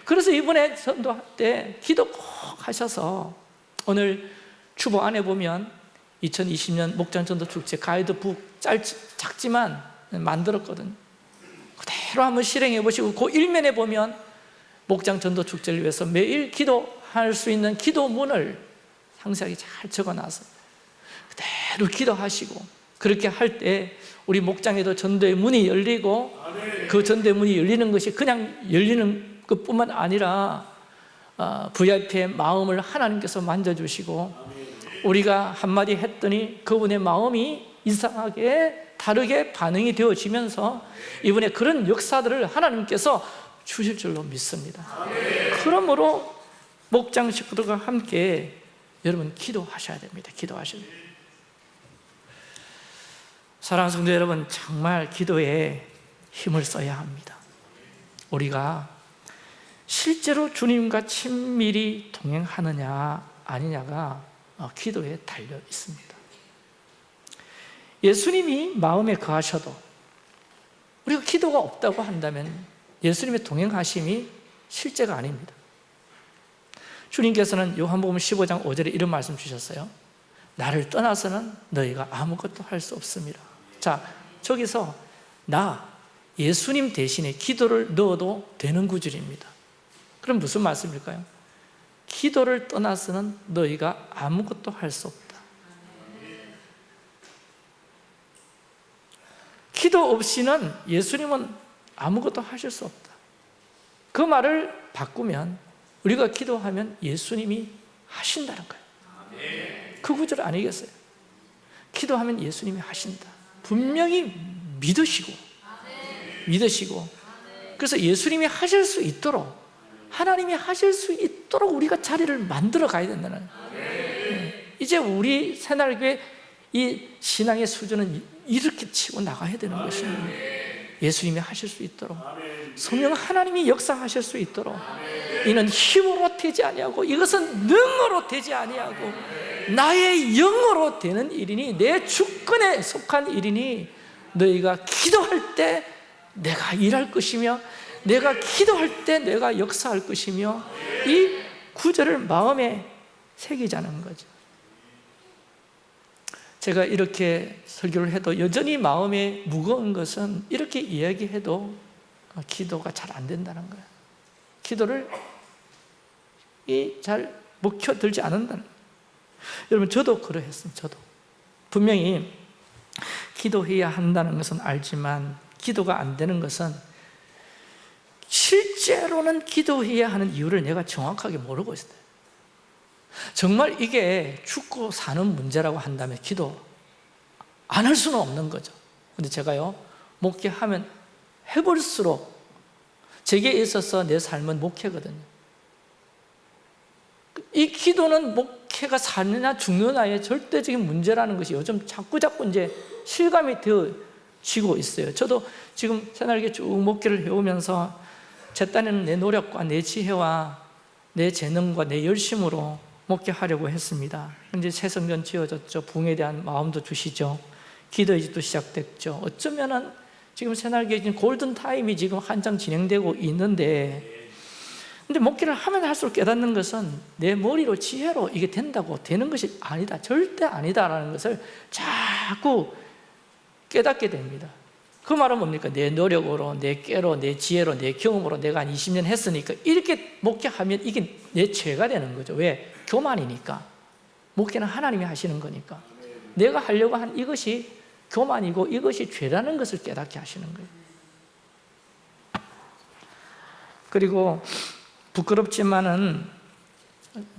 Speaker 1: 그래서 이번에 전도할 때 기도 꼭 하셔서 오늘 추보 안에 보면 2020년 목장전도 축제 가이드북 짧, 작지만 만들었거든요. 그대로 한번 실행해 보시고 그 일면에 보면 목장전도 축제를 위해서 매일 기도할 수 있는 기도문을 상세하게 잘 적어놔서 그대로 기도하시고 그렇게 할 때 우리 목장에도 전도의 문이 열리고 그 전도의 문이 열리는 것이 그냥 열리는 것뿐만 아니라 VIP의 어, 마음을 하나님께서 만져주시고 우리가 한마디 했더니 그분의 마음이 이상하게 다르게 반응이 되어지면서 이번에 그런 역사들을 하나님께서 주실 줄로 믿습니다. 그러므로 목장 식구들과 함께 여러분 기도하셔야 됩니다. 기도하셔야 됩니다 사랑하는 성도 여러분 정말 기도에 힘을 써야 합니다. 우리가 실제로 주님과 친밀히 동행하느냐 아니냐가 어, 기도에 달려 있습니다. 예수님이 마음에 거하셔도 우리가 기도가 없다고 한다면 예수님의 동행하심이 실제가 아닙니다. 주님께서는 요한복음 15장 5절에 이런 말씀 주셨어요. 나를 떠나서는 너희가 아무것도 할 수 없습니다. 자, 저기서 나 예수님 대신에 기도를 넣어도 되는 구절입니다. 그럼 무슨 말씀일까요? 기도를 떠나서는 너희가 아무것도 할 수 없다. 기도 없이는 예수님은 아무것도 하실 수 없다. 그 말을 바꾸면 우리가 기도하면 예수님이 하신다는 거예요. 그 구절 아니겠어요? 기도하면 예수님이 하신다. 분명히 믿으시고 믿으시고 그래서 예수님이 하실 수 있도록 하나님이 하실 수 있도록 우리가 자리를 만들어 가야 된다는 거예요. 이제 우리 새날교회 이 신앙의 수준은 이렇게 치고 나가야 되는 것입니다. 예수님이 하실 수 있도록 성령 하나님이 역사하실 수 있도록 이는 힘으로 되지 아니하고 이것은 능으로 되지 아니하고 나의 영으로 되는 일이니 내 주권에 속한 일이니 너희가 기도할 때 내가 일할 것이며 내가 기도할 때 내가 역사할 것이며 이 구절을 마음에 새기자는 거죠. 제가 이렇게 설교를 해도 여전히 마음에 무거운 것은 이렇게 이야기해도 기도가 잘 안 된다는 거예요. 기도를 잘 먹혀들지 않는다는 거예요. 여러분 저도 그러했습니다 저도. 분명히 기도해야 한다는 것은 알지만 기도가 안 되는 것은 실제로는 기도해야 하는 이유를 내가 정확하게 모르고 있어요. 정말 이게 죽고 사는 문제라고 한다면 기도 안 할 수는 없는 거죠. 근데 제가요 목회하면 해볼수록 제게 있어서 내 삶은 목회거든요. 이 기도는 목회가 사느냐 죽느냐의 절대적인 문제라는 것이 요즘 자꾸 자꾸 이제 실감이 되어지고 있어요. 저도 지금 새날개 쭉 목회를 해오면서 제 딴에는 내 노력과 내 지혜와 내 재능과 내 열심으로 목회하려고 했습니다. 이제 새 성전 지어졌죠. 부흥에 대한 마음도 주시죠. 기도의 집도 시작됐죠. 어쩌면은 지금 새날개 골든 타임이 지금 한창 진행되고 있는데 근데 목회를 하면 할수록 깨닫는 것은 내 머리로 지혜로 이게 된다고 되는 것이 아니다. 절대 아니다라는 것을 자꾸 깨닫게 됩니다 그 말은 뭡니까? 내 노력으로, 내 깨로, 내 지혜로, 내 경험으로 내가 한 20년 했으니까 이렇게 목회하면 이게 내 죄가 되는 거죠. 왜? 교만이니까. 목회는 하나님이 하시는 거니까. 내가 하려고 한 이것이 교만이고 이것이 죄라는 것을 깨닫게 하시는 거예요. 그리고 부끄럽지만은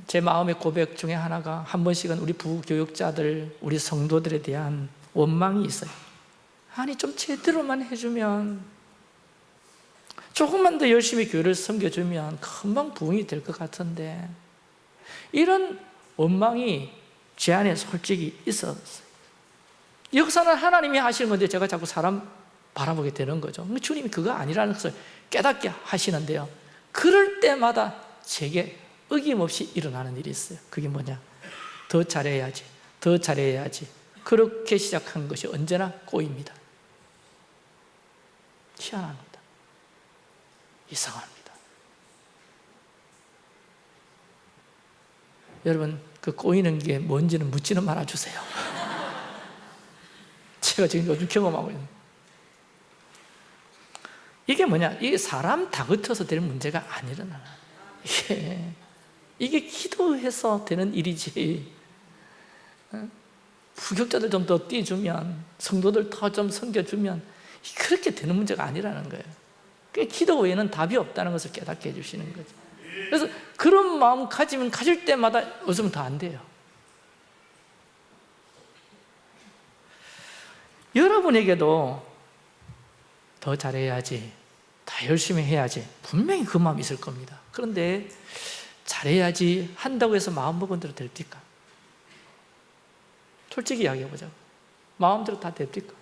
Speaker 1: 제 마음의 고백 중에 하나가 한 번씩은 우리 부교육자들, 우리 성도들에 대한 원망이 있어요 아니 좀 제대로만 해주면 조금만 더 열심히 교회를 섬겨주면 금방 부흥이 될 것 같은데 이런 원망이 제 안에 솔직히 있었어요. 역사는 하나님이 하시는 건데 제가 자꾸 사람 바라보게 되는 거죠. 주님이 그거 아니라는 것을 깨닫게 하시는데요. 그럴 때마다 제게 어김없이 일어나는 일이 있어요. 그게 뭐냐? 더 잘해야지 더 잘해야지. 그렇게 시작한 것이 언제나 꼬입니다 희한합니다. 이상합니다. 여러분 그 꼬이는 게 뭔지는 묻지는 말아주세요. [laughs] 제가 지금 요즘 경험하고 있는 이게 뭐냐? 이게 사람 다그쳐서 될 문제가 아니잖아 이게, 이게 기도해서 되는 일이지. 어? 부격자들 좀 더 띄주면 성도들 더 좀 섬겨주면 그렇게 되는 문제가 아니라는 거예요. 기도 외에는 답이 없다는 것을 깨닫게 해주시는 거죠. 그래서 그런 마음 가지면 가질 때마다 웃으면 더안 돼요. 여러분에게도 더 잘해야지 더 열심히 해야지 분명히 그 마음이 있을 겁니다. 그런데 잘해야지 한다고 해서 마음먹은 대로 될까? 솔직히 이야기해보자 마음대로 다 됩니까?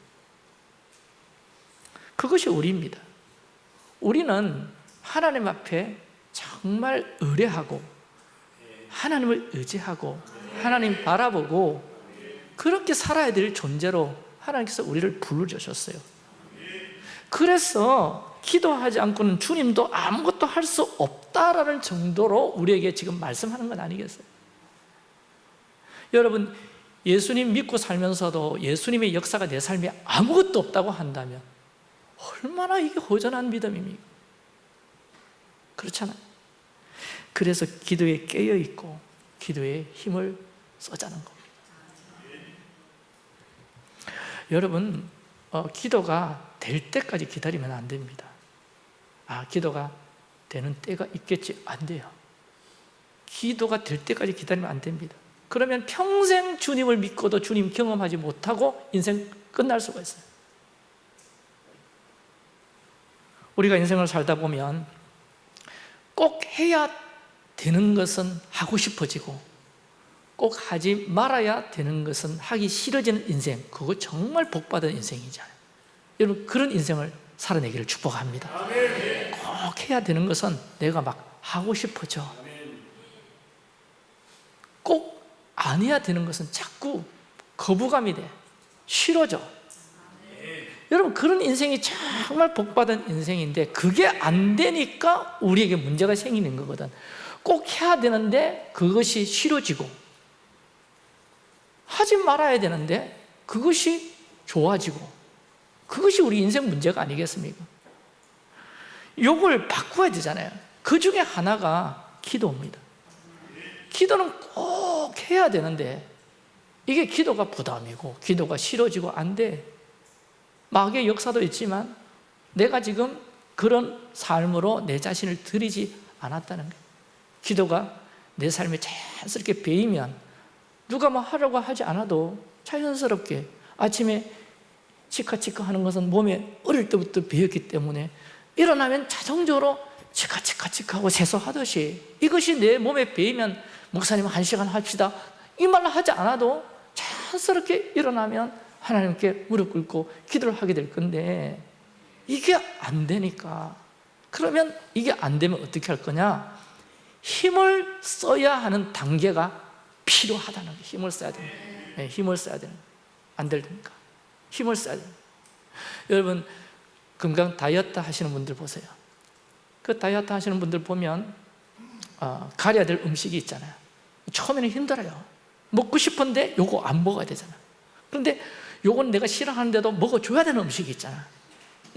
Speaker 1: 그것이 우리입니다 우리는 하나님 앞에 정말 의뢰하고 하나님을 의지하고 하나님 바라보고 그렇게 살아야 될 존재로 하나님께서 우리를 불러주셨어요 그래서 기도하지 않고는 주님도 아무것도 할 수 없다라는 정도로 우리에게 지금 말씀하는 건 아니겠어요? 여러분 예수님 믿고 살면서도 예수님의 역사가 내 삶에 아무것도 없다고 한다면 얼마나 이게 허전한 믿음입니까? 그렇잖아요. 그래서 기도에 깨어있고 기도에 힘을 써자는 겁니다. 여러분 어, 기도가 될 때까지 기다리면 안 됩니다. 아 기도가 되는 때가 있겠지 안 돼요. 기도가 될 때까지 기다리면 안 됩니다. 그러면 평생 주님을 믿고도 주님 경험하지 못하고 인생 끝날 수가 있어요 우리가 인생을 살다 보면 꼭 해야 되는 것은 하고 싶어지고 꼭 하지 말아야 되는 것은 하기 싫어지는 인생 그거 정말 복받은 인생이잖아요. 여러분 그런 인생을 살아내기를 축복합니다. 꼭 해야 되는 것은 내가 막 하고 싶어져. 꼭 안 해야 되는 것은 자꾸 거부감이 돼. 싫어져 여러분 그런 인생이 정말 복받은 인생인데 그게 안 되니까 우리에게 문제가 생기는 거거든. 꼭 해야 되는데 그것이 싫어지고. 하지 말아야 되는데 그것이 좋아지고. 그것이 우리 인생 문제가 아니겠습니까? 요걸 바꿔야 되잖아요. 그 중에 하나가 기도입니다. 기도는 꼭 해야 되는데 이게 기도가 부담이고 기도가 싫어지고 안 돼. 마귀의 역사도 있지만 내가 지금 그런 삶으로 내 자신을 들이지 않았다는 거예요. 기도가 내 삶에 자연스럽게 배이면 누가 뭐 하려고 하지 않아도 자연스럽게 아침에 치카치카 하는 것은 몸에 어릴 때부터 배웠기 때문에 일어나면 자동적으로 치카치카치카 하고 세수하듯이 이것이 내 몸에 배이면 목사님 한 시간 합시다. 이 말을 하지 않아도 자연스럽게 일어나면 하나님께 무릎 꿇고 기도를 하게 될 건데 이게 안 되니까. 그러면 이게 안 되면 어떻게 할 거냐? 힘을 써야 하는 단계가 필요하다는 거예요. 힘을 써야 거예요. 네, 힘을 써야 되는 안 되니까. 힘을 써야 돼요. 여러분 건강 다이어트 하시는 분들 보세요. 그 다이어트 하시는 분들 보면 어, 가려야 될 음식이 있잖아요. 처음에는 힘들어요. 먹고 싶은데 요거 안 먹어야 되잖아. 그런데 요건 내가 싫어하는데도 먹어줘야 되는 음식이 있잖아.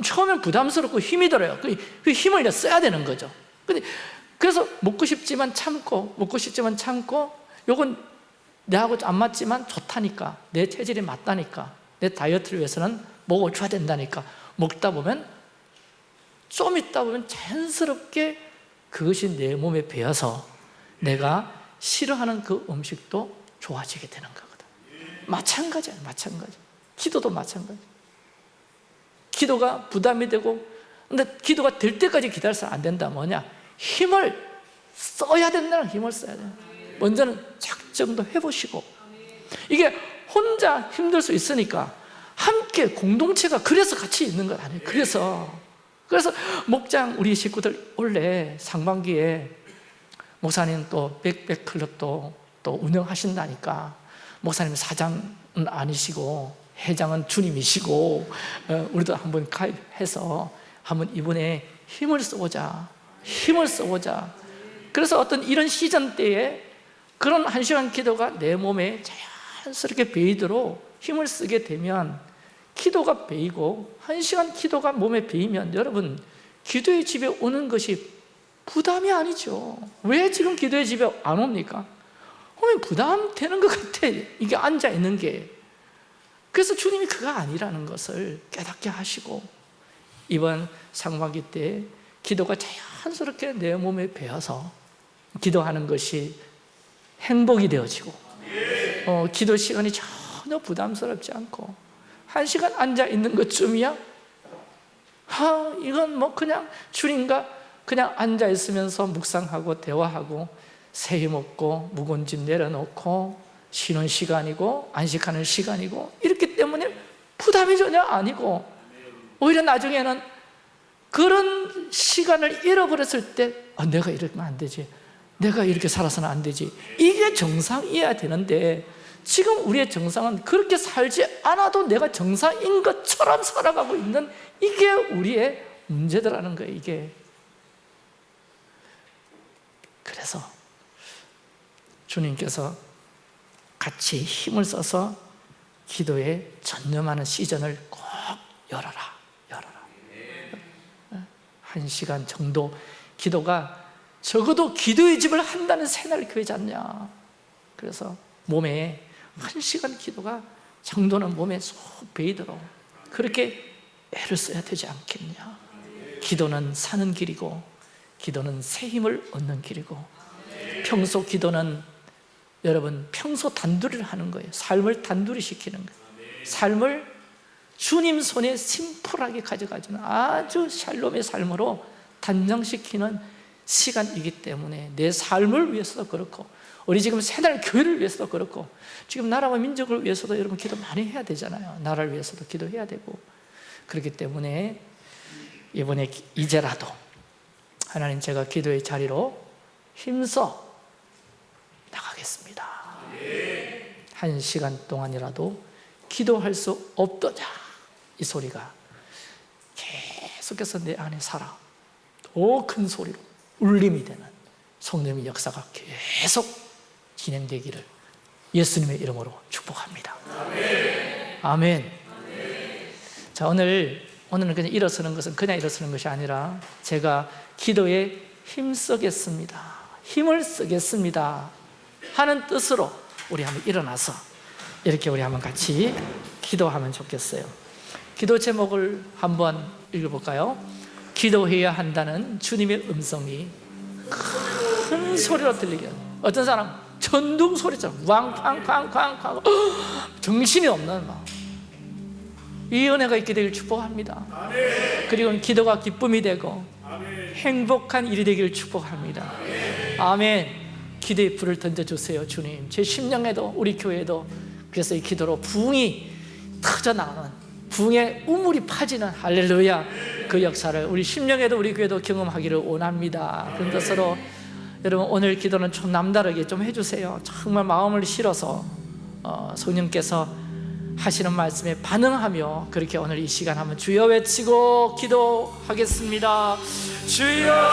Speaker 1: 처음엔 부담스럽고 힘이 들어요. 그, 그 힘을 써야 되는 거죠. 근데 그래서 먹고 싶지만 참고 먹고 싶지만 참고 요건 내하고 안 맞지만 좋다니까. 내 체질에 맞다니까. 내 다이어트를 위해서는 먹어줘야 된다니까. 먹다 보면 좀 있다 보면 자연스럽게 그것이 내 몸에 배어서 내가 싫어하는 그 음식도 좋아지게 되는 거거든. 마찬가지야 마찬가지 기도도 마찬가지. 기도가 부담이 되고 근데 기도가 될 때까지 기다려서 안 된다. 뭐냐? 힘을 써야 된다는 힘을 써야 돼 먼저는 작정도 해보시고. 이게 혼자 힘들 수 있으니까 함께 공동체가 그래서 같이 있는 것 아니에요. 그래서. 그래서 목장 우리 식구들 원래 상반기에 목사님 또 백백 클럽도 또 운영하신다니까 목사님 사장은 아니시고 회장은 주님이시고 어, 우리도 한번 가입해서 한번 이번에 힘을 써보자 힘을 써보자. 그래서 어떤 이런 시즌 때에 그런 한 시간 기도가 내 몸에 자연스럽게 배이도록 힘을 쓰게 되면 기도가 배이고 한 시간 기도가 몸에 배이면 여러분 기도의 집에 오는 것이 부담이 아니죠. 왜 지금 기도의 집에 안 옵니까? 오면 부담되는 것 같아. 이게 앉아있는 게 그래서 주님이 그거 아니라는 것을 깨닫게 하시고 이번 상반기 때 기도가 자연스럽게 내 몸에 배어서 기도하는 것이 행복이 되어지고 어, 기도 시간이 전혀 부담스럽지 않고 한 시간 앉아 있는 것쯤이야. 아, 이건 뭐 그냥 주님과 그냥 앉아 있으면서 묵상하고 대화하고 새해 먹고 묵은 짐 내려놓고 쉬는 시간이고 안식하는 시간이고 이렇기 때문에 부담이 전혀 아니고 오히려 나중에는 그런 시간을 잃어버렸을 때 아, 내가 이러면 안 되지. 내가 이렇게 살아서는 안 되지. 이게 정상이어야 되는데 지금 우리의 정상은 그렇게 살지 않아도 내가 정상인 것처럼 살아가고 있는 이게 우리의 문제더라는 거예요 이게. 그래서 주님께서 같이 힘을 써서 기도에 전념하는 시즌을 꼭 열어라 열어라. 한 시간 정도 기도가 적어도 기도의 집을 한다는 새날 교회지 않냐. 그래서 몸에 한 시간 기도가 정도는 몸에 쏙 배이도록 그렇게 애를 써야 되지 않겠냐. 기도는 사는 길이고 기도는 새 힘을 얻는 길이고 평소 기도는 여러분 평소 단둘이를 하는 거예요. 삶을 단둘이 시키는 거예요. 삶을 주님 손에 심플하게 가져가지는 아주 샬롬의 삶으로 단정시키는 시간이기 때문에 내 삶을 위해서도 그렇고 우리 지금 새날 교회를 위해서도 그렇고 지금 나라와 민족을 위해서도 여러분 기도 많이 해야 되잖아요. 나라를 위해서도 기도해야 되고. 그렇기 때문에 이번에 이제라도 하나님 제가 기도의 자리로 힘써 나가겠습니다. 한 시간 동안이라도 기도할 수 없더냐 이 소리가. 계속해서 내 안에 살아 더 큰 소리로 울림이 되는 성령의 역사가 계속 진행되기를 예수님의 이름으로 축복합니다. 아멘. 자 오늘 오늘은 그냥 일어서는 것은 그냥 일어서는 것이 아니라 제가 기도에 힘쓰겠습니다. 힘을 쓰겠습니다 하는 뜻으로 우리 한번 일어나서 이렇게 우리 한번 같이 기도하면 좋겠어요. 기도 제목을 한번 읽어볼까요? 기도해야 한다는 주님의 음성이 큰 소리로 들리게 어떤 사람 전등 소리처럼 왕쾅쾅쾅쾅. 정신이 없는 이 은혜가 있게 되길 축복합니다. 그리고 기도가 기쁨이 되고 행복한 일이 되기를 축복합니다. 아멘 기도의 불을 던져주세요 주님. 제 심령에도 우리 교회에도 그래서 이 기도로 부흥이 터져나가는 부흥의 우물이 파지는 할렐루야 그 역사를 우리 심령에도 우리 교회도 경험하기를 원합니다. 그런 것으로 여러분 오늘 기도는 좀 남다르게 좀 해주세요. 정말 마음을 실어서 어, 성령께서 하시는 말씀에 반응하며 그렇게 오늘 이 시간 한번 주여 외치고 기도하겠습니다. 주여